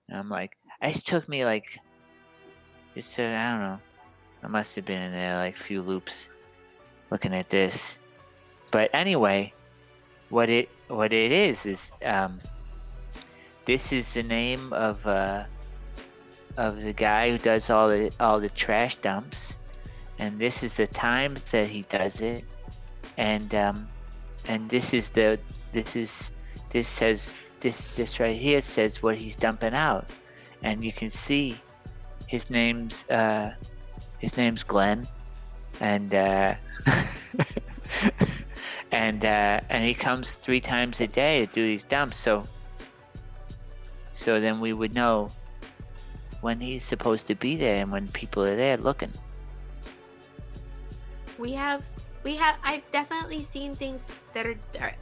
D: And I'm like, it took me like, uh, I don't know. I must have been in there like a few loops, looking at this. But anyway, what it what it is is um, this is the name of uh, of the guy who does all the all the trash dumps, and this is the times that he does it, and um, and this is the this is this says this this right here says what he's dumping out, and you can see his name's uh, his name's Glenn, and uh, and uh, and he comes three times a day to do these dumps. So so then we would know when he's supposed to be there and when people are there looking.
A: We have, we have. I've definitely seen things that are, are.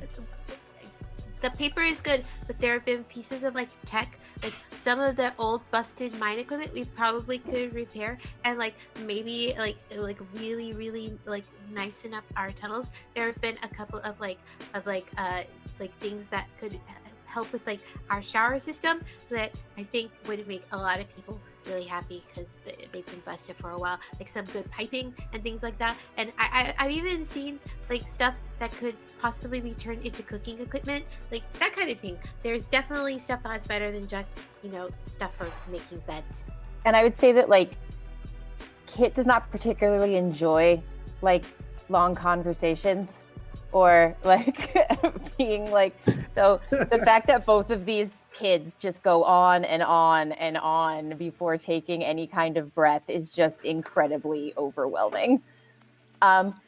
A: The paper is good, but there have been pieces of like tech, like some of the old busted mine equipment we probably could repair, and like maybe like like really really like nicen up our tunnels. There have been a couple of like of like uh like things that could help with like our shower system that I think would make a lot of people really happy because they've been busted for a while. Like some good piping and things like that. And I, I I've even seen like stuff that could possibly be turned into cooking equipment, like that kind of thing. There's definitely stuff that's better than just you know stuff for making beds.
B: And I would say that like Kit does not particularly enjoy like long conversations or like being like so the fact that both of these kids just go on and on and on before taking any kind of breath is just incredibly overwhelming. Um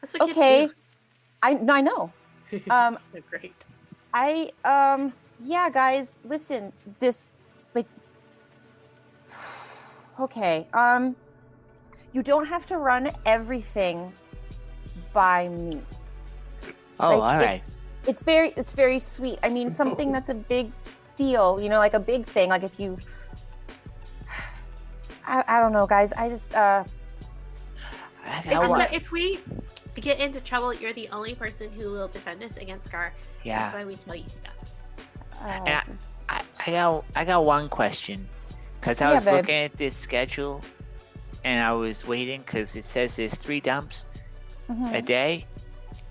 A: That's what
B: okay.
A: kids
B: I no, I know. Um
A: so great.
B: I um yeah guys listen this like okay um you don't have to run everything by me
D: Oh,
B: Like,
D: all right.
B: it's, it's very it's very sweet i mean something that's a big deal you know like a big thing like if you i, I don't know guys i just uh
D: I
A: just that if we get into trouble, you're the only person who will defend us against Scar.
D: Yeah, That's
A: why we tell you stuff.
B: uh,
D: I, I got I got one question, cause I
B: Yeah,
D: was
B: babe.
D: looking at this schedule, and I was waiting because it says there's three dumps
B: mhm.
D: a day,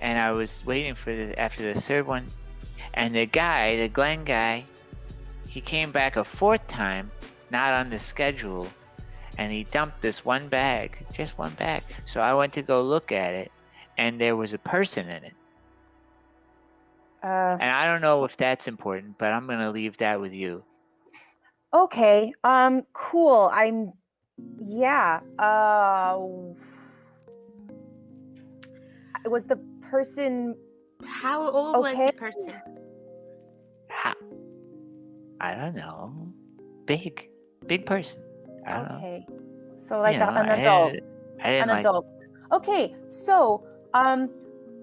D: and I was waiting for the after the third one, and the guy, the Glenn guy, he came back a fourth time, not on the schedule, and he dumped this one bag, just one bag. So I went to go look at it, and there was a person in it,
B: uh
D: and I don't know if that's important, but I'm gonna leave that with you.
B: okay um cool i'm yeah uh was the person
A: How old was the person?
D: How? I don't know. Big, big person. I don't know.
B: okay so like
D: You know,
B: an adult
D: didn't- I
B: an
D: like.
B: adult. Okay, so um,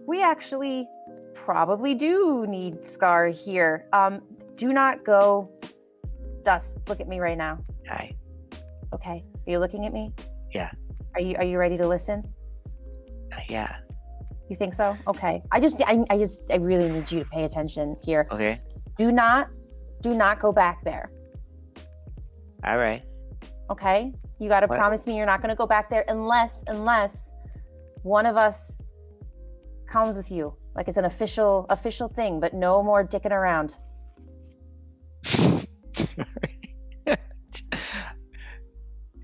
B: we actually probably do need Scar here. Um, do not go. Dust, look at me right now.
D: Hi.
B: Okay, are you looking at me?
D: Yeah.
B: Are you Are you ready to listen?
D: yeah.
B: You think so? Okay. I just I, I just I really need you to pay attention here.
D: Okay.
B: Do not do not go back there.
D: All right.
B: Okay? You got to promise me you're not going to go back there unless unless one of us comes with you. Like it's an official official thing, but no more dicking around.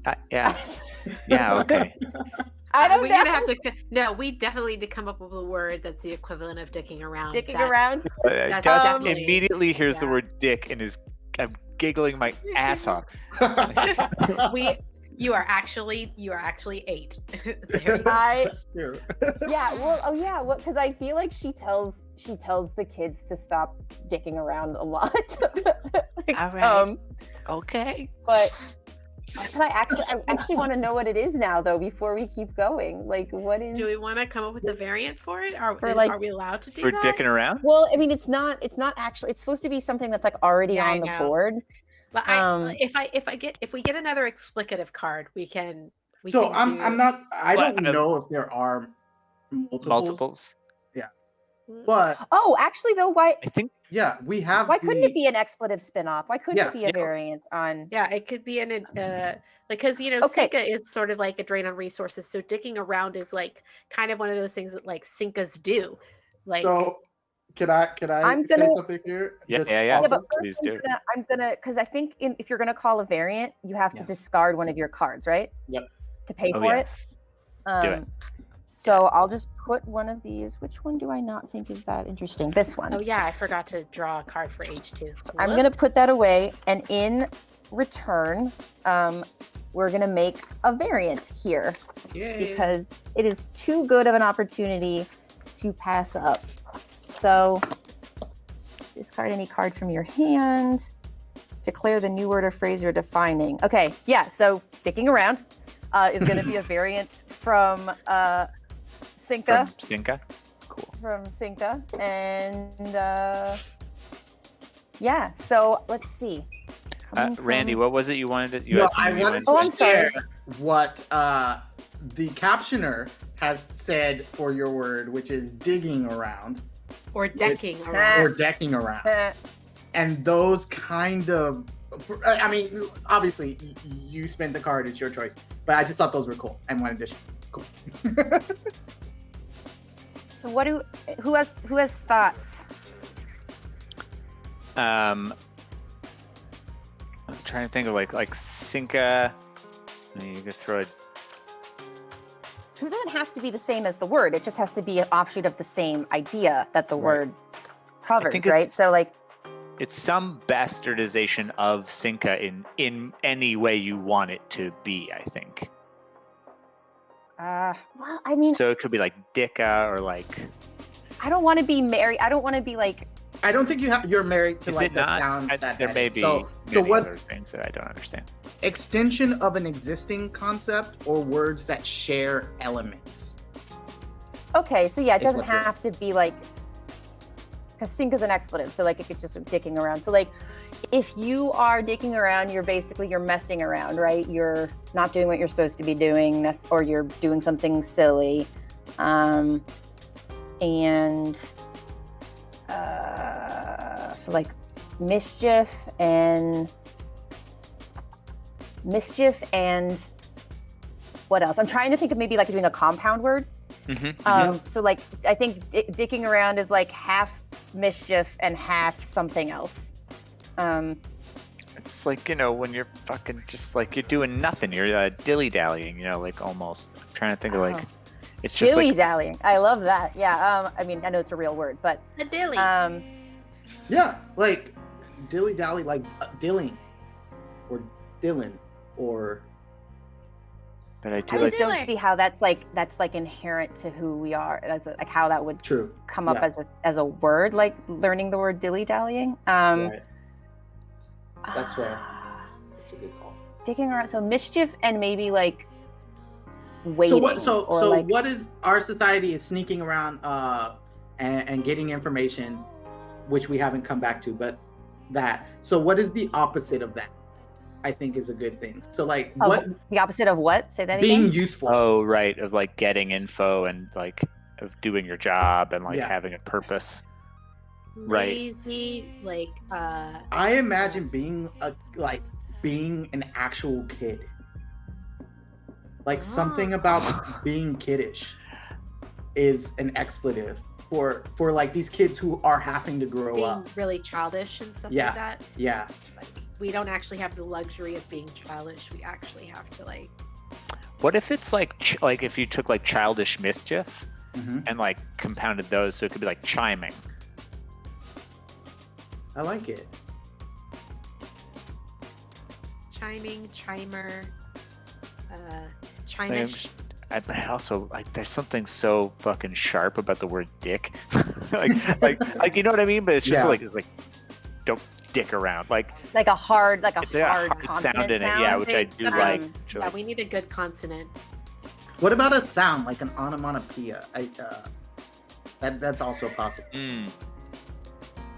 D: Uh, yeah. Yeah. Okay.
B: I don't
A: We're
B: know.
A: gonna have to. No, we definitely need to come up with a word that's the equivalent of dicking around.
B: dicking
A: That's-
B: around.
C: Uh,
A: That's
C: Gus
A: definitely-
C: immediately hears the word dick and is I'm giggling my ass off
A: We You are actually you are actually eight. There you go.
B: I
C: That's true.
B: yeah, well, oh yeah, well, because I feel like she tells she tells the kids to stop dicking around a lot. Like,
F: All right.
B: Um,
F: Okay.
B: but can I actually? I actually want to know what it is now, though, before we keep going. Like, what is?
A: Do we want to come up with a variant for it? Are,
B: For, like-
A: are we allowed to do
D: For
A: that?
D: dicking around?
B: Well, I mean, it's not. It's not actually. It's supposed to be something that's like already
A: Yeah, I
B: on the
A: know.
B: board.
A: But I,
B: um,
A: if I if I get if we get another explicative card, we can. We
C: so
A: can
C: I'm
A: do-
C: I'm not I
D: Well,
C: don't know if there are multiples,
D: Multiples.
C: but
B: Oh, actually, though, why?
D: I think
C: yeah, we have.
B: Why couldn't it be an expletive spin-off? Why couldn't
C: Yeah,
B: it be a
D: yeah.
B: variant on?
A: Yeah, it could be an uh like because you know
B: Okay.
A: Sinka is sort of like a drain on resources. So dicking around is like kind of one of those things that like Sinkas do. Like
C: so can I can I
B: I'm
C: say
B: gonna-
C: something here?
D: Yeah,
C: Just
D: yeah, yeah.
B: Yeah, but first
D: Please
B: I'm
D: do.
B: gonna, I'm gonna, because I think in, if you're gonna call a variant, you have
C: Yeah.
B: to discard one of your cards, right?
C: Yep.
B: To pay
D: oh
B: for
D: yes.
B: it. Um,
D: it.
B: So I'll just put one of these. Which one do I not think is that interesting? This one.
A: oh yeah, I forgot to draw a card for H two.
B: So I'm gonna put that away, and in return, um, we're gonna make a variant here because it is too good of an opportunity to pass up. So discard any card from your hand. Declare the new word or phrase you're defining. Okay, yeah. So sticking around uh, is going to be a variant from uh, Sinka
D: From Stinka. Cool.
B: from Sinka, and uh, yeah. So let's see.
D: Uh, Randy,
B: from-
D: what was it you wanted to? You
C: no,
D: had
C: I wanted
B: Oh,
C: to
B: I'm sorry.
C: share what uh, the captioner has said for your word, which is digging around
A: or decking
B: Ah.
A: around.
C: or decking around.
B: Eh,
C: and those kind of i mean obviously you spent the card it's your choice but i just thought those were cool and wanted to share. cool
B: so what do who has who has thoughts?
D: Um, I'm trying to think of like like. I mean, you could throw it.
B: It doesn't have to be the same as the word. It just has to be an offshoot of the same idea that the
C: Right.
B: word covers, right? So like
D: It's some bastardization of Sinka in in any way you want it to be. I think.
B: Uh well, I mean,
D: so it could be like Dicka or like.
B: I don't want to be married. I don't want to be like
C: i don't think you have you're married to
D: Is
C: like
D: it
C: the
D: not?
C: sounds
D: I-
C: that
D: there may be
C: so so what
D: other things that I don't understand.
C: extension of an existing concept or words that share elements
B: okay, so yeah, it doesn't have to be like because sink is an expletive, so like it could just be dicking around. So like if you are dicking around, you're basically you're messing around, right? You're not doing what you're supposed to be doing, or you're doing something silly, um, and uh, so like mischief and mischief and what else? I'm trying to think of maybe like doing a compound word.
D: Mm-hmm.
B: Um, So like I think di- dicking around is like half mischief and half something else. Um,
D: It's like you know when you're fucking just like you're doing nothing. You're uh, dilly dallying. You know, like almost. I'm trying to think of like.
B: Oh.
D: It's just
B: dilly
D: like
B: dallying. I love that. Yeah. Um, I mean, I know it's a real word, but
A: The dilly.
B: um,
C: yeah like dilly dally like uh, dilling or dylan or
D: But I
B: I
D: do like.
B: just don't see how that's like that's like inherent to who we are. As a, like how that would
C: true
B: come up
C: Yeah.
B: as a as a word, like learning the word dilly dallying. Um,
C: Right. That's fair.
B: ah,
C: That's a good call.
B: Dicking around. So mischief and maybe like waiting.
C: so what so so
B: like,
C: what is our society is sneaking around uh and, and getting information which we haven't come back to but that so what is the opposite of that i think is a good thing so like
B: Of
C: what
B: the opposite of what? Say that
C: being
B: again.
C: useful
D: Oh right, of like getting info and like of doing your job and like
C: Yeah.
D: having a purpose. Right.
A: Like uh
C: i imagine being a like being an actual kid like something about being kiddish is an expletive for for like these kids who are having to grow
A: being
C: up
A: really childish and stuff
C: Yeah.
A: like that.
C: yeah
A: Like we don't actually have the luxury of being childish. We actually have to like
D: What if it's like ch- like if you took like childish mischief
C: hmm
D: and like compounded those so it could be like chiming.
C: I like it
A: chiming, chimer.
D: uh, I'm
A: Chimish.
D: just- I, but I also like there's something so fucking sharp about the word dick. like like like you know what I mean? But it's just
C: Yeah.
D: like it's like don't dick around. Like
B: Like a hard, like a
D: it's a
B: hard,
D: hard
B: consonant
D: sound in it,
B: sound.
D: yeah, which I do
A: um,
D: like.
A: Yeah, we need a good consonant.
C: What about a sound like an onomatopoeia? I, uh, that that's also possible.
D: Mm.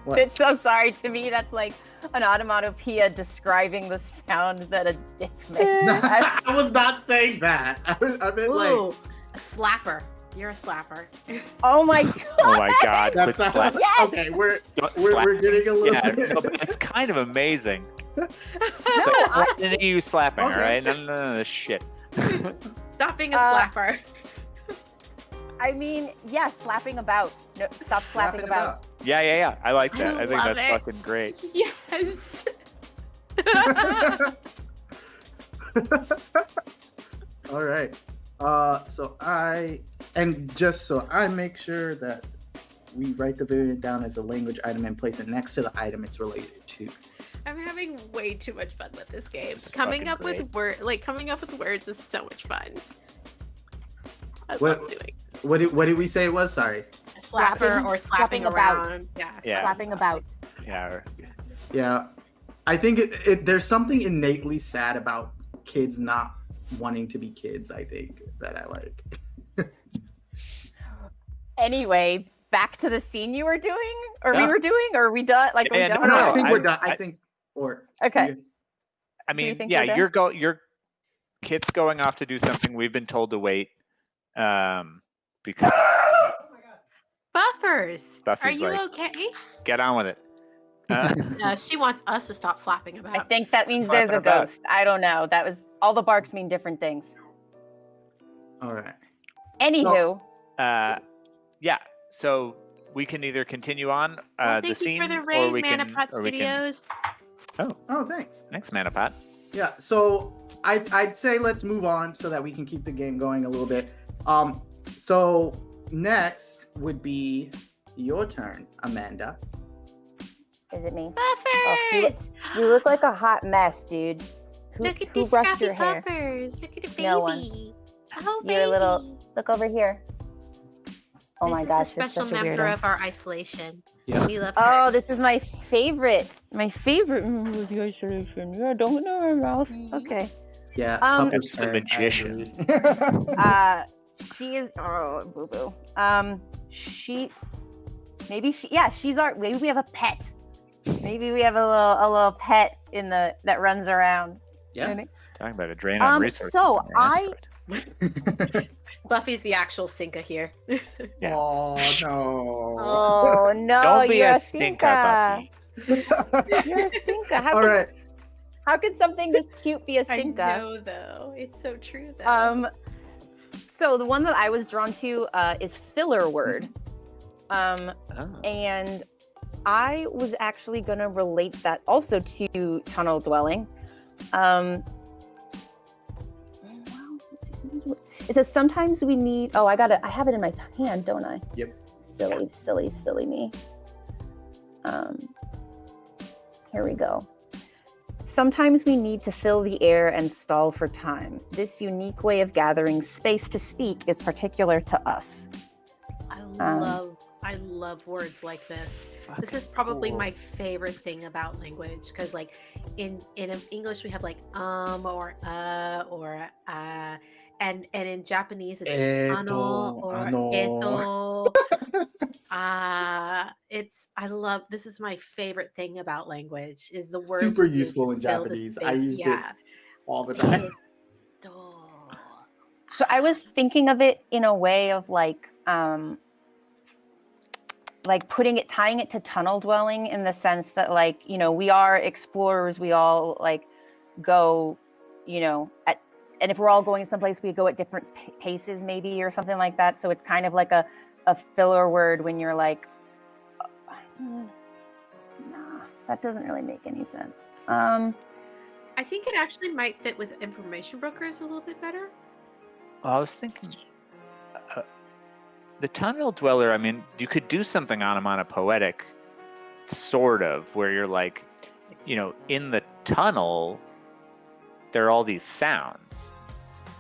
C: What?
B: It's so sorry to me. That's like an onomatopoeia describing the sound that a dick makes. I-
C: I was not saying that. I, was, I meant like
A: a slapper. You're a slapper.
B: oh my god!
D: Oh my god! Quit
C: that's
D: slap.
B: Yes!
C: okay. We're we're,
D: slap.
C: we're getting a little
D: Yeah,
C: bit.
D: it's kind of amazing.
B: No, I,
D: you slapping? All
C: Okay.
D: right, no, no, no, no, shit.
A: Stop being a
B: Uh,
A: slapper.
B: I mean, yeah, slapping about. No, stop slapping, about.
D: Yeah, yeah, yeah. I like that. I, think
A: love
D: that's
A: it.
D: fucking great.
A: Yes.
C: All right. Uh, so I and just so I make sure that we write the variant down as a language item and place it next to the item it's related to.
A: I'm having way too much fun with this game.
D: This
A: coming up
D: great.
A: with word like coming up with words is so much fun. I
C: What-
A: love doing
C: What did, what did we say it was? Sorry.
A: slapper or slapping,
B: slapping about.
A: Yeah.
D: Yeah.
B: Slapping about.
D: Yeah.
C: Yeah. I think it, it, there's something innately sad about kids not wanting to be kids. I think that I like.
B: Anyway, back to the scene you were doing, or
C: Yeah.
B: we were doing, or are we done? Like, are we done?
C: No,
B: with
C: I think
D: I-
C: we're done. I,
D: I-
C: think or
B: Okay.
D: I
B: Do you
D: mean,
B: think
D: yeah,
B: we're done?
D: you're go your kit's going off to do something. We've been told to wait. Um, because
A: Buffers. Are you
D: like-
A: okay?
D: get on with it. Uh,
A: Uh, she wants us to stop slapping about.
B: I think that means
D: Slapping
B: there's a
D: about.
B: ghost. I don't know. That was all the barks mean different things.
C: All right.
B: Anywho,
D: uh, yeah. So we can either continue on uh,
A: Well,
D: the scene,
A: you for the
D: or
A: raid,
D: we can,
A: Manapot
D: or we can.
A: Studios.
C: Oh, thanks.
D: Thanks, Manapot.
C: Yeah, so I, I'd say let's move on so that we can keep the game going a little bit. Um, so next would be your turn, Amanda.
B: is it me?
A: Buffers.
B: look- You look like a hot mess, dude. Who,
A: Look at
B: who
A: these
B: brushed
A: scruffy
B: your hair?
A: buffers. Look at the baby.
B: No one.
A: Oh,
B: You're a little- Look over here. Oh
A: this
B: my
A: is
B: gosh,
A: a
B: you're
A: special
B: such a
A: member
B: weirdo.
A: of our isolation.
C: Yeah.
A: We love her.
B: Oh, this is my favorite. My favorite member of the isolation. Yeah, don't know my mouth. Okay.
C: Yeah,
B: Um,
D: the magician.
B: Uh, she is. Oh, boo boo. Um, she. Maybe she. Yeah, she's our. Maybe we have a pet. Maybe we have a little a little pet in the that runs around.
C: yeah.
D: Talking about a drain on
B: Um,
D: resources.
B: so I-
A: Buffy's the actual Sinka here.
D: Yeah.
C: Oh no.
B: Oh no!
D: Don't be
B: you're
D: a
B: a
D: stinker,
B: Sinka.
D: Buffy.
B: You're a Sinka. How
C: All
B: could,
C: right.
B: how could something this cute be a
A: I
B: Sinka?
A: know, though. It's so true, though.
B: Um, so the one that I was drawn to uh, is filler word. Um,
D: Oh.
B: and I was actually going to relate that also to tunnel dwelling. Um, let's see, sometimes it says sometimes we need. Oh, I got it. I have it in my hand, don't I?
C: Yep.
B: Silly, silly, silly me. Um, here we go. Sometimes we need to fill the air and stall for time. This unique way of gathering space to speak is particular to us.
A: I
B: um,
A: love, I love words like this. This is probably
D: cool.
A: my favorite thing about language because, like, in in English we have like um or uh or uh, and and in Japanese it's ano or
C: ano.
A: eto. Uh it's I love this is my favorite thing about language is the word
C: Super useful in
A: fill the
C: Japanese. I
A: space.
C: used it all the time.
B: So I was thinking of it in a way of like um like putting it tying it to tunnel dwelling in the sense that like, you know, we are explorers, we all like go, you know, at and if we're all going someplace we go at different paces maybe or something like that. So it's kind of like a a filler word when you're like "Mm, nah, that doesn't really make any sense. Um
A: I think it actually might fit with information brokers a little bit better.
D: Well, I was thinking uh, the tunnel dweller. I mean, you could do something on him on a poetic sort of, where you're like, you know, in the tunnel, there are all these sounds,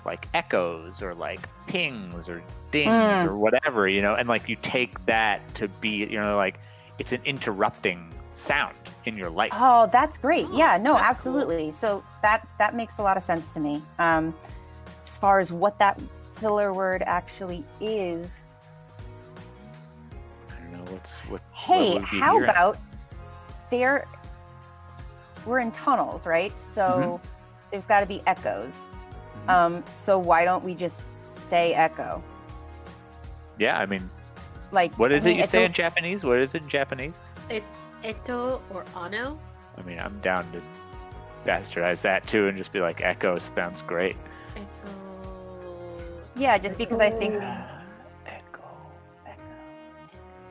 D: like echoes or like pings or dings
B: Mm.
D: or whatever, you know, and like you take that to be, you know, like it's an interrupting sound in your life.
B: Oh, that's great.
A: Oh,
B: yeah, no,
A: that's cool.
B: absolutely. So that that makes a lot of sense to me. Um, as far as what that filler word actually is,
D: I don't know what's what.
B: hey,
D: what
B: how about there? We're in tunnels, right? So
D: Mm-hmm.
B: There's got to be echoes.
C: Mhm.
B: Um, so why don't we just say echo?
D: Yeah, I mean,
B: Like,
D: what is
B: I
D: it you say in Japanese? What is it in Japanese?
A: It's eto or ano.
D: I mean, I'm down to bastardize that too and just be like, Echo sounds great.
A: Echo.
B: Yeah, just because I think
D: Echo.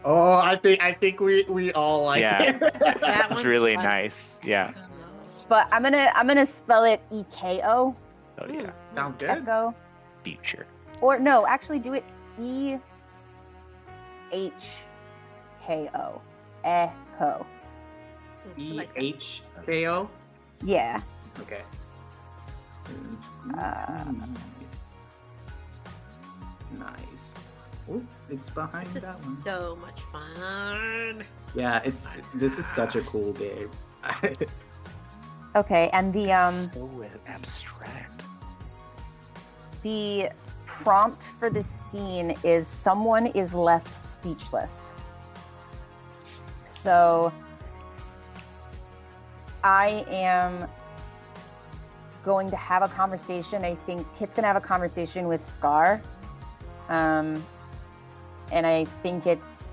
C: Oh, I think I think we we all like
D: Yeah.
C: it.
A: That
D: Sounds
A: one's
D: really
A: fun.
D: nice. Yeah.
A: Echo.
B: but I'm gonna I'm gonna spell it E K O
D: Oh yeah.
A: Mm.
C: Sounds good.
B: echo
D: Future.
B: or no, actually do it E H K O echo.
A: I
C: E
A: like that.
C: H K O.
B: Yeah.
C: Okay.
B: Uh,
C: nice. Oh, it's behind
A: This
C: that
A: is
C: one.
A: so much fun.
C: Yeah, it's this is such a cool game.
B: Okay, and the um
D: so abstract.
B: the prompt for this scene is someone is left speechless. So I am going to have a conversation. I think Kit's gonna have a conversation with Scar. Um, and I think it's.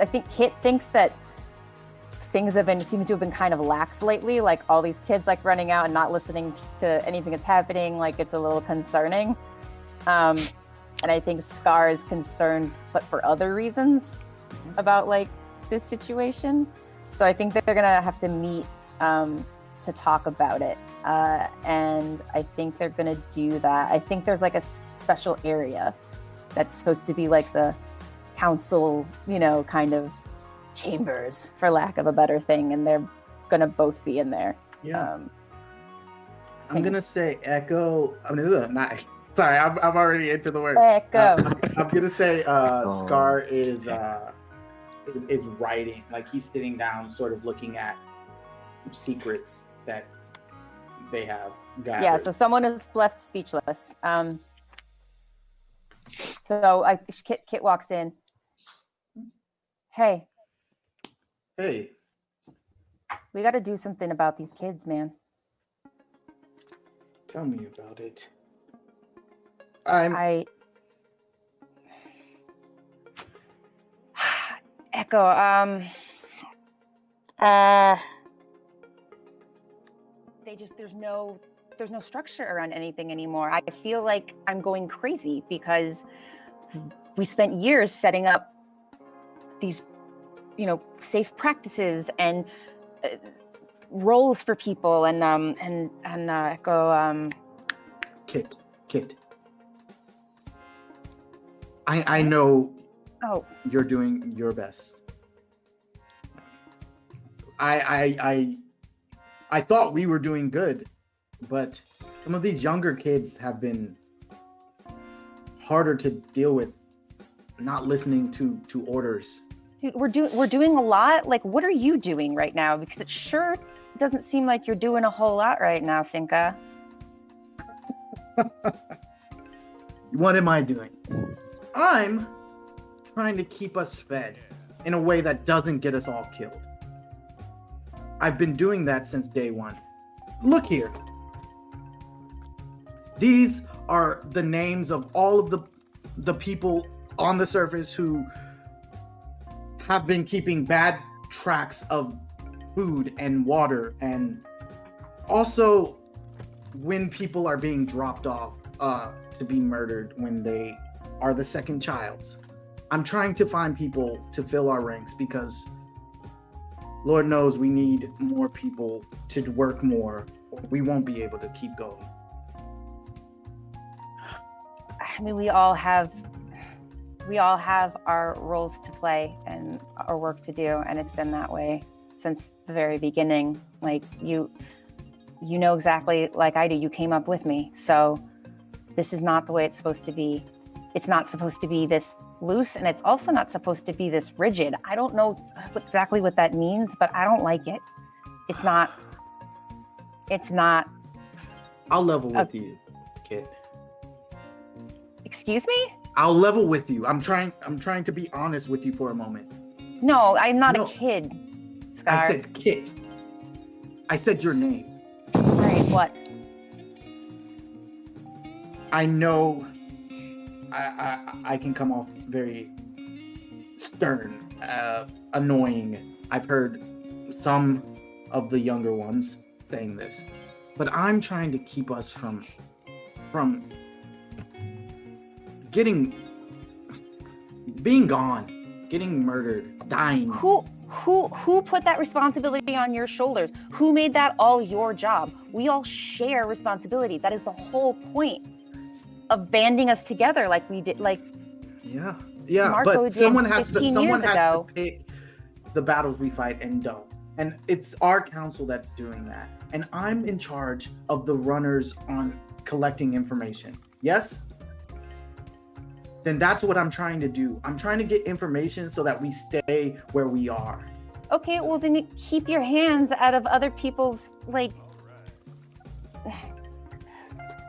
B: I think Kit thinks that things have been seems to have been kind of lax lately. Like all these kids like running out and not listening to anything that's happening. Like it's a little concerning. Um, and I think Scar is concerned, but for other reasons about like this situation. So I think that they're gonna have to meet um, to talk about it. Uh, and I think they're gonna do that. I think there's like a special area that's supposed to be like the council, you know, kind of chambers, for lack of a better thing, and they're gonna both be in there.
C: yeah,
B: Um,
C: I'm gonna say Echo. I mean, ugh, not. Sorry, I'm, I'm already into the word.
B: Echo.
C: Uh, I'm gonna say uh,
D: Oh.
C: Scar is, uh, is is writing, like he's sitting down, sort of looking at secrets that they have. Gathered.
B: yeah so someone is left speechless um so i kit, kit walks in hey
C: hey,
B: we got to do something about these kids man
C: tell me about it. I'm.
B: i echo um uh they just there's no there's no structure around anything anymore i feel like i'm going crazy because we spent years setting up these you know safe practices and uh, roles for people and um and and uh, echo um
C: Kit, Kit. I I know
B: oh
C: you're doing your best. I I I I thought we were doing good, but some of these younger kids have been harder to deal with not listening to to orders.
B: We're doing we're doing a lot. Like, what are you doing right now? Because it sure doesn't seem like you're doing a whole lot right now, Sinka.
C: What am I doing? I'm trying to keep us fed in a way that doesn't get us all killed. I've been doing that since day one. Look here. These are the names of all of the the people on the surface who have been keeping bad tracks of food and water and also when people are being dropped off uh, to be murdered when they are the second child. I'm trying to find people to fill our ranks because Lord knows we need more people to work more. We won't be able to keep going.
B: I mean, we all have we all have our roles to play and our work to do, and it's been that way since the very beginning. Like you, you know exactly like I do. You came up with me. So this is not the way it's supposed to be. It's not supposed to be this loose and it's also not supposed to be this rigid. I don't know exactly what that means, but I don't like it. It's not it's not
C: I'll level
B: Uh,
C: with you, kid.
B: excuse me?
C: I'll level with you. I'm trying. I'm trying to be honest with you for a moment.
B: No, I'm not
C: No.
B: a kid. Scar.
C: I said kid. I said your name.
B: right, what?
C: I know. I I, I can come off very stern, uh, annoying. I've heard some of the younger ones saying this, but I'm trying to keep us from from getting being gone, getting murdered, dying.
B: Who who who put that responsibility on your shoulders? Who made that all your job? We all share responsibility. That is the whole point of banding us together like we did like
C: Yeah, yeah,
B: Marco
C: but someone has to someone has
B: ago.
C: to pick the battles we fight and don't. And it's our council that's doing that. And I'm in charge of the runners on collecting information. Yes? Then that's what I'm trying to do. I'm trying to get information so that we stay where we are.
B: Okay, well then keep your hands out of other people's like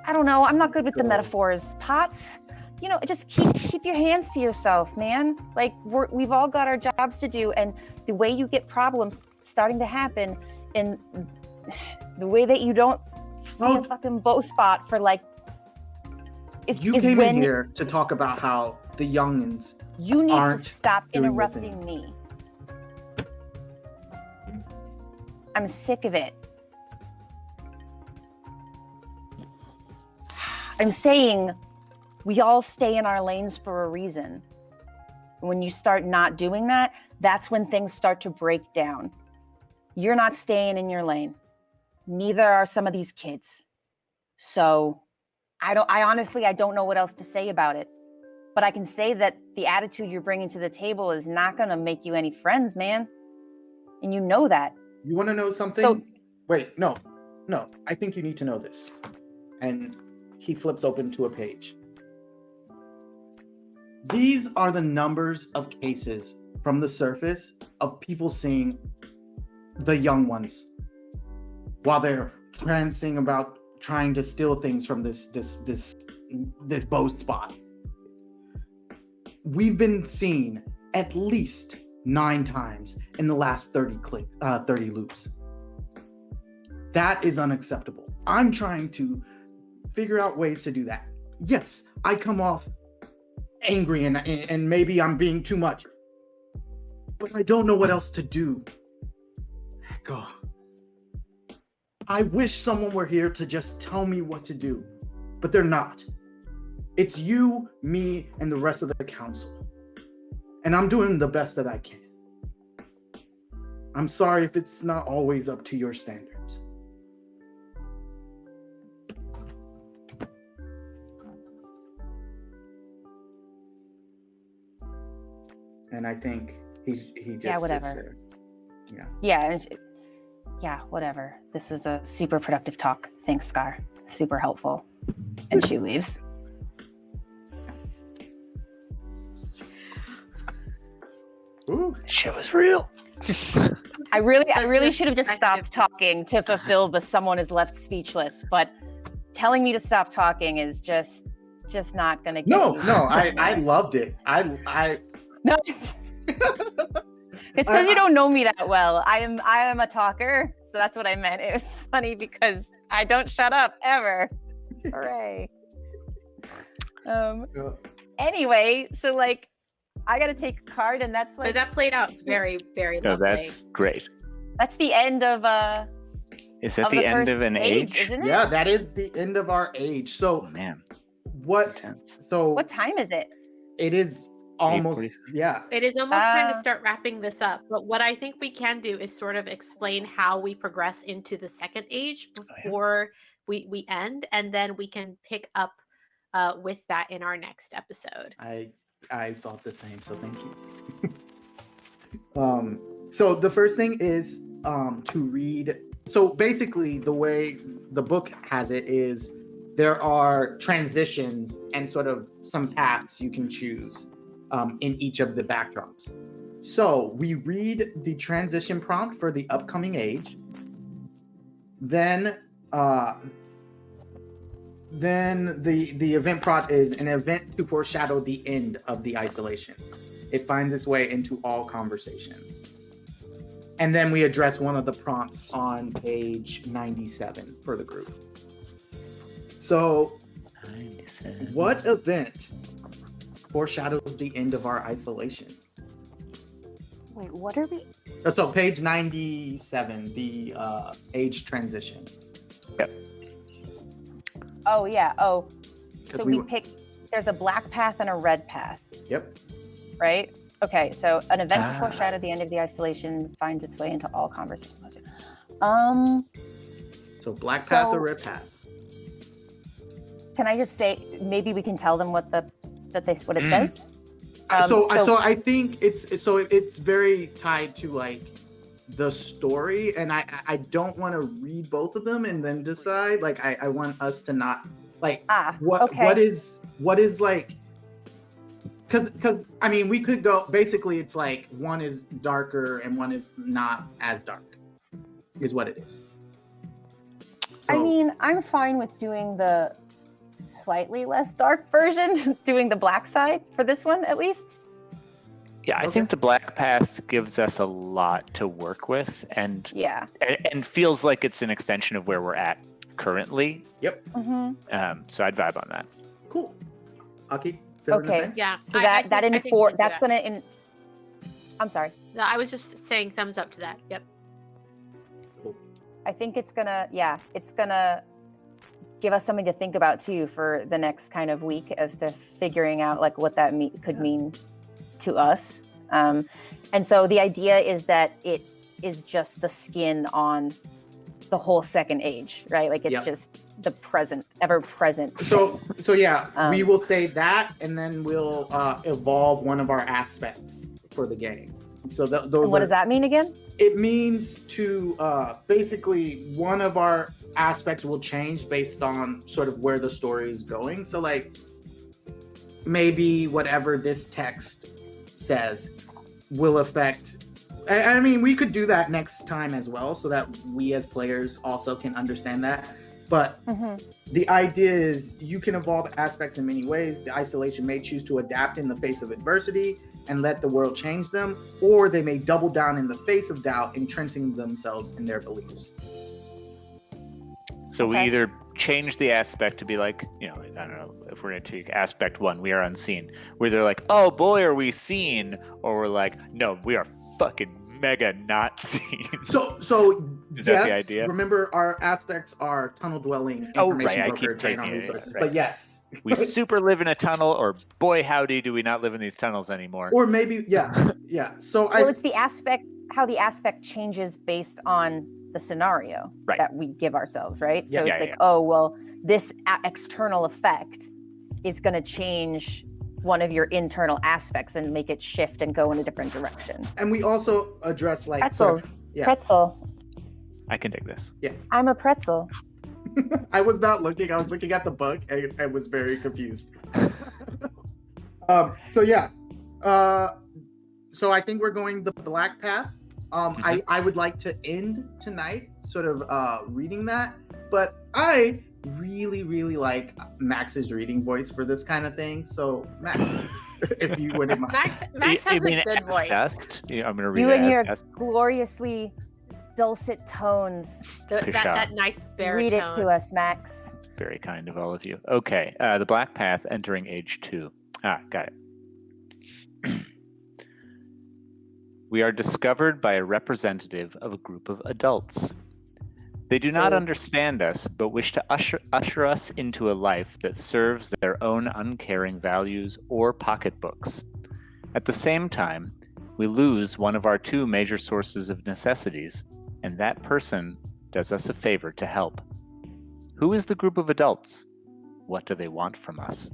B: I don't know. I'm not good with the metaphors. Pots. You know, just keep keep your hands to yourself, man. Like we're, we've all got our jobs to do, and the way you get problems starting to happen, and the way that you don't see
C: Oh.
B: a fucking bow spot for like is,
C: You
B: is
C: came
B: when
C: in here to talk about how the youngins
B: you need
C: aren't
B: to stop interrupting me. I'm sick of it. I'm saying we all stay in our lanes for a reason. When you start not doing that, that's when things start to break down. You're not staying in your lane. Neither are some of these kids. So I don't I honestly I don't know what else to say about it. But I can say that the attitude you're bringing to the table is not going to make you any friends, man. And you know that.
C: You want to know something?
B: So-
C: Wait, no, no. I think you need to know this. And he flips open to a page. These are the numbers of cases from the surface of people seeing the young ones while they're prancing about trying to steal things from this this this this bow spot. We've been seen at least nine times in the last 30 click uh, 30 loops. That is unacceptable. I'm trying to figure out ways to do that. Yes i come off angry and and maybe i'm being too much but i don't know what else to do. Echo i wish someone were here to just tell me what to do but they're not it's you me and the rest of the council and I'm doing the best that I can. I'm sorry if it's not always up to your standards. And I think he's he just
B: Yeah, whatever.
C: Yeah.
B: Yeah. And sh- Yeah, whatever. This was a super productive talk. Thanks, Scar. Super helpful. And she leaves.
C: Ooh.
F: Shit was real.
B: I really, I really should have just stopped talking to fulfill the someone is left speechless. But telling me to stop talking is just, just not gonna. Get
C: No,
B: me
C: no, I I loved it. I I
B: No, it's because you don't know me that well. I am I am a talker, so that's what I meant. It was funny because I don't shut up ever. Hooray. Um anyway, so like I gotta take a card and that's
A: But that played out very, very
D: No,
A: lovely.
D: that's great.
B: that's the end of uh
D: Is that
B: of
D: the, end of an age?
B: isn't it?
C: yeah, that is the end of our age. So
D: man,
C: what
D: intense.
C: so
B: What time is it?
C: it is almost
D: 8:40.
C: yeah.
A: It is almost time to
B: Ah.
A: start wrapping this up. But what I think we can do is sort of explain how we progress into the second age
D: Oh, yeah.
A: before we, we end, and then we can pick up uh, with that in our next episode.
C: I I thought the same, so thank you. um, so the first thing is um to read so basically the way the book has it is there are transitions and sort of some paths you can choose um, in each of the backdrops. So we read the transition prompt for the upcoming age. Then uh, then the the event prompt is an event to foreshadow the end of the isolation. It finds its way into all conversations. And then we address one of the prompts on page 97 for the group. So, what event foreshadows the end of our isolation?
B: Wait, what are we?
C: So, page 97, the uh, age transition. Yep.
B: Oh yeah. Oh, so
C: we
B: we, pick. There's a black path and a red path,
C: Yep.
B: right? Okay. So an event to
D: Ah.
B: foreshadow the end of the isolation finds its way into all conversations. Um,
C: So, black path
B: So-
C: or red path?
B: can I just say maybe we can tell them what the that they what it
D: Mm.
B: says? Um,
C: so, I
B: so-
C: so I think it's so it's very tied to like the story, and I I- I don't want to read both of them and then decide. Like I I want us to not like
B: Ah,
C: what
B: okay.
C: what is what is like because because I mean we could go basically it's like one is darker and one is not as dark is what it is.
B: I mean, I'm fine with doing the slightly less dark version, doing the black side for this one at least.
D: Yeah, I
C: Okay.
D: think the black path gives us a lot to work with, and
B: Yeah.
D: and, and feels like it's an extension of where we're at currently.
B: Yep. Mm-hmm.
D: Um, so I'd vibe on that.
C: cool. Aki,
B: Okay.
A: Yeah.
B: So
A: I- I
B: that
A: think-
B: that
A: I think we
B: infor that's
A: that.
B: gonna in. I'm sorry.
A: No, I was just saying thumbs up to that. Yep. Cool.
B: I think it's gonna yeah, it's gonna give us something to think about too for the next kind of week as to figuring out like what that me- could mean to us. Um, and so the idea is that it is just the skin on the whole second age, right? Like it's
C: Yep.
B: just the present, ever present.
C: So so yeah, we
B: Um,
C: will say that, and then we'll uh, evolve one of our aspects for the game. So th- those
B: And what
C: are-
B: does that mean again?
C: it means to uh, basically one of our aspects will change based on sort of where the story is going. So like maybe whatever this text says will affect. I, I mean, we could do that next time as well, so that we as players also can understand that. But
B: hmm
C: the idea is you can evolve aspects in many ways. The isolation may choose to adapt in the face of adversity and let the world change them, or they may double down in the face of doubt, entrenching themselves in their beliefs.
D: So we either change the aspect to be like, you know, I don't know if we're going to take aspect one, we are unseen, where they're like, oh boy, are we seen? Or we're like, no, we are fucking mega not seen.
C: So, so
D: Is
C: yes,
D: that the idea?
C: remember our aspects are tunnel dwelling,
D: Oh,
C: information
D: right, I
C: broker,
D: keep taking
C: on
D: it, yeah,
C: resources.
D: right.
C: But yes,
D: we super live in a tunnel, or boy, howdy, do we not live in these tunnels anymore?
C: or maybe yeah, yeah. So
B: Well,
C: I
B: it's the aspect how the aspect changes based on the scenario
D: Right.
B: that we give ourselves, right? So
C: Yeah.
B: it's
D: Yeah, yeah,
B: like,
D: yeah.
B: oh, well, this a- external effect is going to change one of your internal aspects and make it shift and go in a different direction.
C: and we also address like sort of-
B: Pretzels.
C: yeah.
B: Pretzel.
D: I can dig this. Yeah.
B: I'm a pretzel.
C: I was not looking. I was looking at the book and I was very confused. um. So yeah. Uh. So I think we're going the black path. Um. I I would like to end tonight, sort of uh reading that, but I really really like Max's reading voice for this kind of thing. So Max, if you wouldn't mind.
A: Max Max
D: I- I
A: has a good
D: as
A: voice.
D: best- yeah, I'm going to read
B: You
D: it
B: and
D: as
B: your
D: best.
B: gloriously dulcet tones.
A: The- that, that nice baritone.
B: Read it to us, Max.
D: It's very kind of all of you. Okay, uh, the Black Path entering age two. Ah, got it. we are discovered by a representative of a group of adults. They do not
B: Oh.
D: understand us, but wish to usher, usher us into a life that serves their own uncaring values or pocketbooks. At the same time, we lose one of our two major sources of necessities, and that person does us a favor to help. Who is the group of adults? What do they want from us?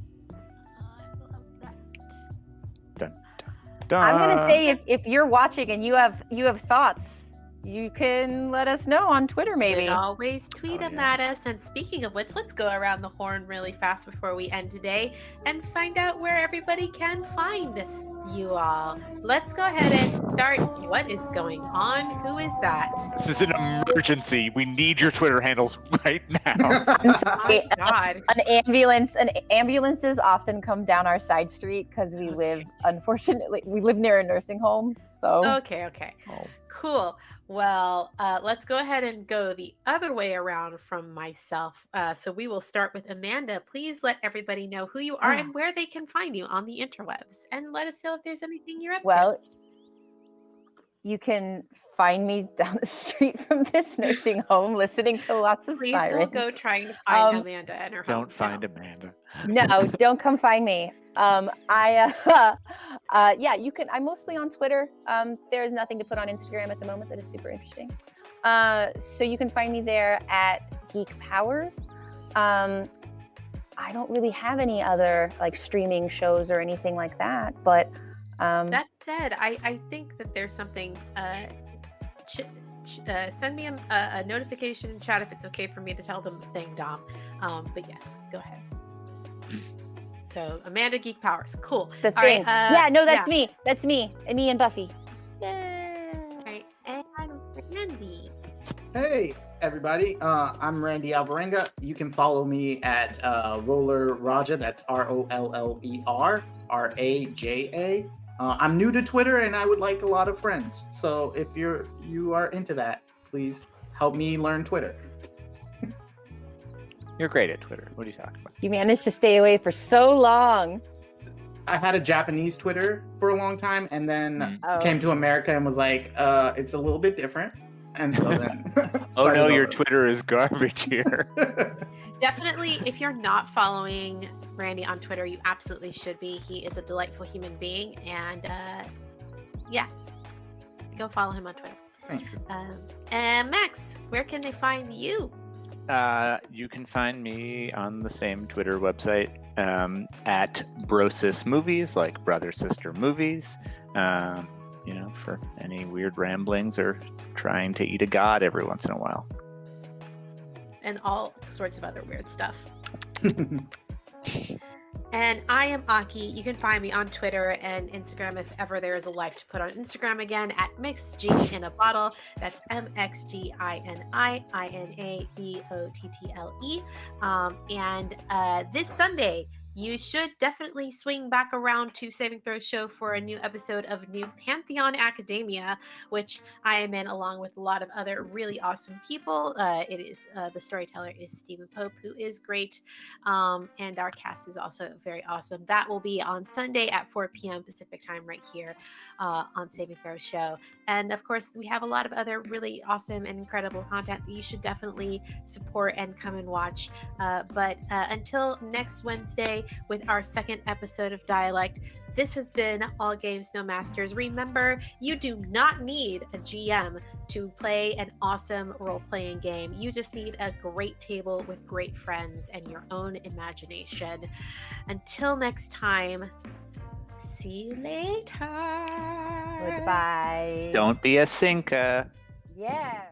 B: I'm gonna say if, if you're watching and you have you have thoughts, you can let us know on Twitter, maybe.
A: Should always tweet
D: Oh,
A: them
D: yeah.
A: at us. And speaking of which, let's go around the horn really fast before we end today and find out where everybody can find you all. Let's go ahead and start. What is going on? Who is that?
D: This is an emergency. We need your Twitter handles right now.
B: I'm.
A: My God.
B: An ambulance, an ambulances often come down our side street because we live, unfortunately, we live near a nursing home. So
A: Okay, okay.
D: Oh.
A: Cool. Well, uh, let's go ahead and go the other way around from myself. Uh, so we will start with Amanda. Please let everybody know who you are
B: Ah.
A: and where they can find you on the interwebs, and let us know if there's anything you're up to.
B: Well, you can find me down the street from this nursing home listening to lots of
A: Please
B: sirens.
A: don't go trying to find
B: Um,
A: Amanda and her
D: Don't
A: hometown.
D: find Amanda.
B: no, don't come find me. Um, I, uh, uh, yeah, you can. I'm mostly on Twitter. Um, there is nothing to put on Instagram at the moment that is super interesting. Uh, so you can find me there at Geek Powers. Um, I don't really have any other like streaming shows or anything like that, but um,
A: That said, I, I think that there's something. Uh, ch- ch- uh, send me a, a, a notification in chat if it's okay for me to tell them the thing, Dom. Um, but yes, go ahead. So Amanda Geek Powers, cool.
B: the
A: All right,
B: thing.
A: uh,
B: yeah, no, that's
A: yeah.
B: me. That's me. And me and Buffy. Yay!
A: All right, and Randy.
C: Hey, everybody. Uh, I'm Randy Alvarenga. You can follow me at uh, Roller Raja. That's R O L L E R R A J A. Uh, I'm new to Twitter and I would like a lot of friends. So if you're you are into that, please help me learn Twitter.
D: You're great at Twitter. What are you talking about?
B: You managed to stay away for so long.
C: I had a Japanese Twitter for a long time and then
D: Mm.
B: Oh.
C: came to America and was like, uh, it's a little bit different. And so then
D: Oh
C: started
D: no, your. Twitter is garbage here.
A: Definitely, if you're not following Randy on Twitter, you absolutely should be. He is a delightful human being, and uh, yeah, go follow him on Twitter.
C: Thanks.
A: Um, and Max, where can they find you?
D: Uh, you can find me on the same Twitter website um, at Brosis Movies, like brother sister movies. Um, you know, for any weird ramblings or trying to eat a god every once in a while.
A: And all sorts of other weird stuff. And I am Aki. You can find me on Twitter and Instagram if ever there is a life to put on Instagram again at MixG in a bottle. That's M X G I N I I N A B O T T L E. Um, and uh, this Sunday, you should definitely swing back around to Saving Throw Show for a new episode of New Pantheon Academia, which I am in along with a lot of other really awesome people. Uh, it is uh, the storyteller is Stephen Pope, who is great. Um, and our cast is also very awesome. That will be on Sunday at 4 p.m. Pacific time, right here uh, on Saving Throw Show. And of course, we have a lot of other really awesome and incredible content that you should definitely support and come and watch. Uh, but uh, until next Wednesday, with our second episode of Dialect, this has been All Games No Masters. Remember, you do not need a GM to play an awesome role playing game. You just need a great table with great friends and your own imagination. Until next time, see you later.
B: Goodbye.
D: Don't be a Sinka.
B: Yeah.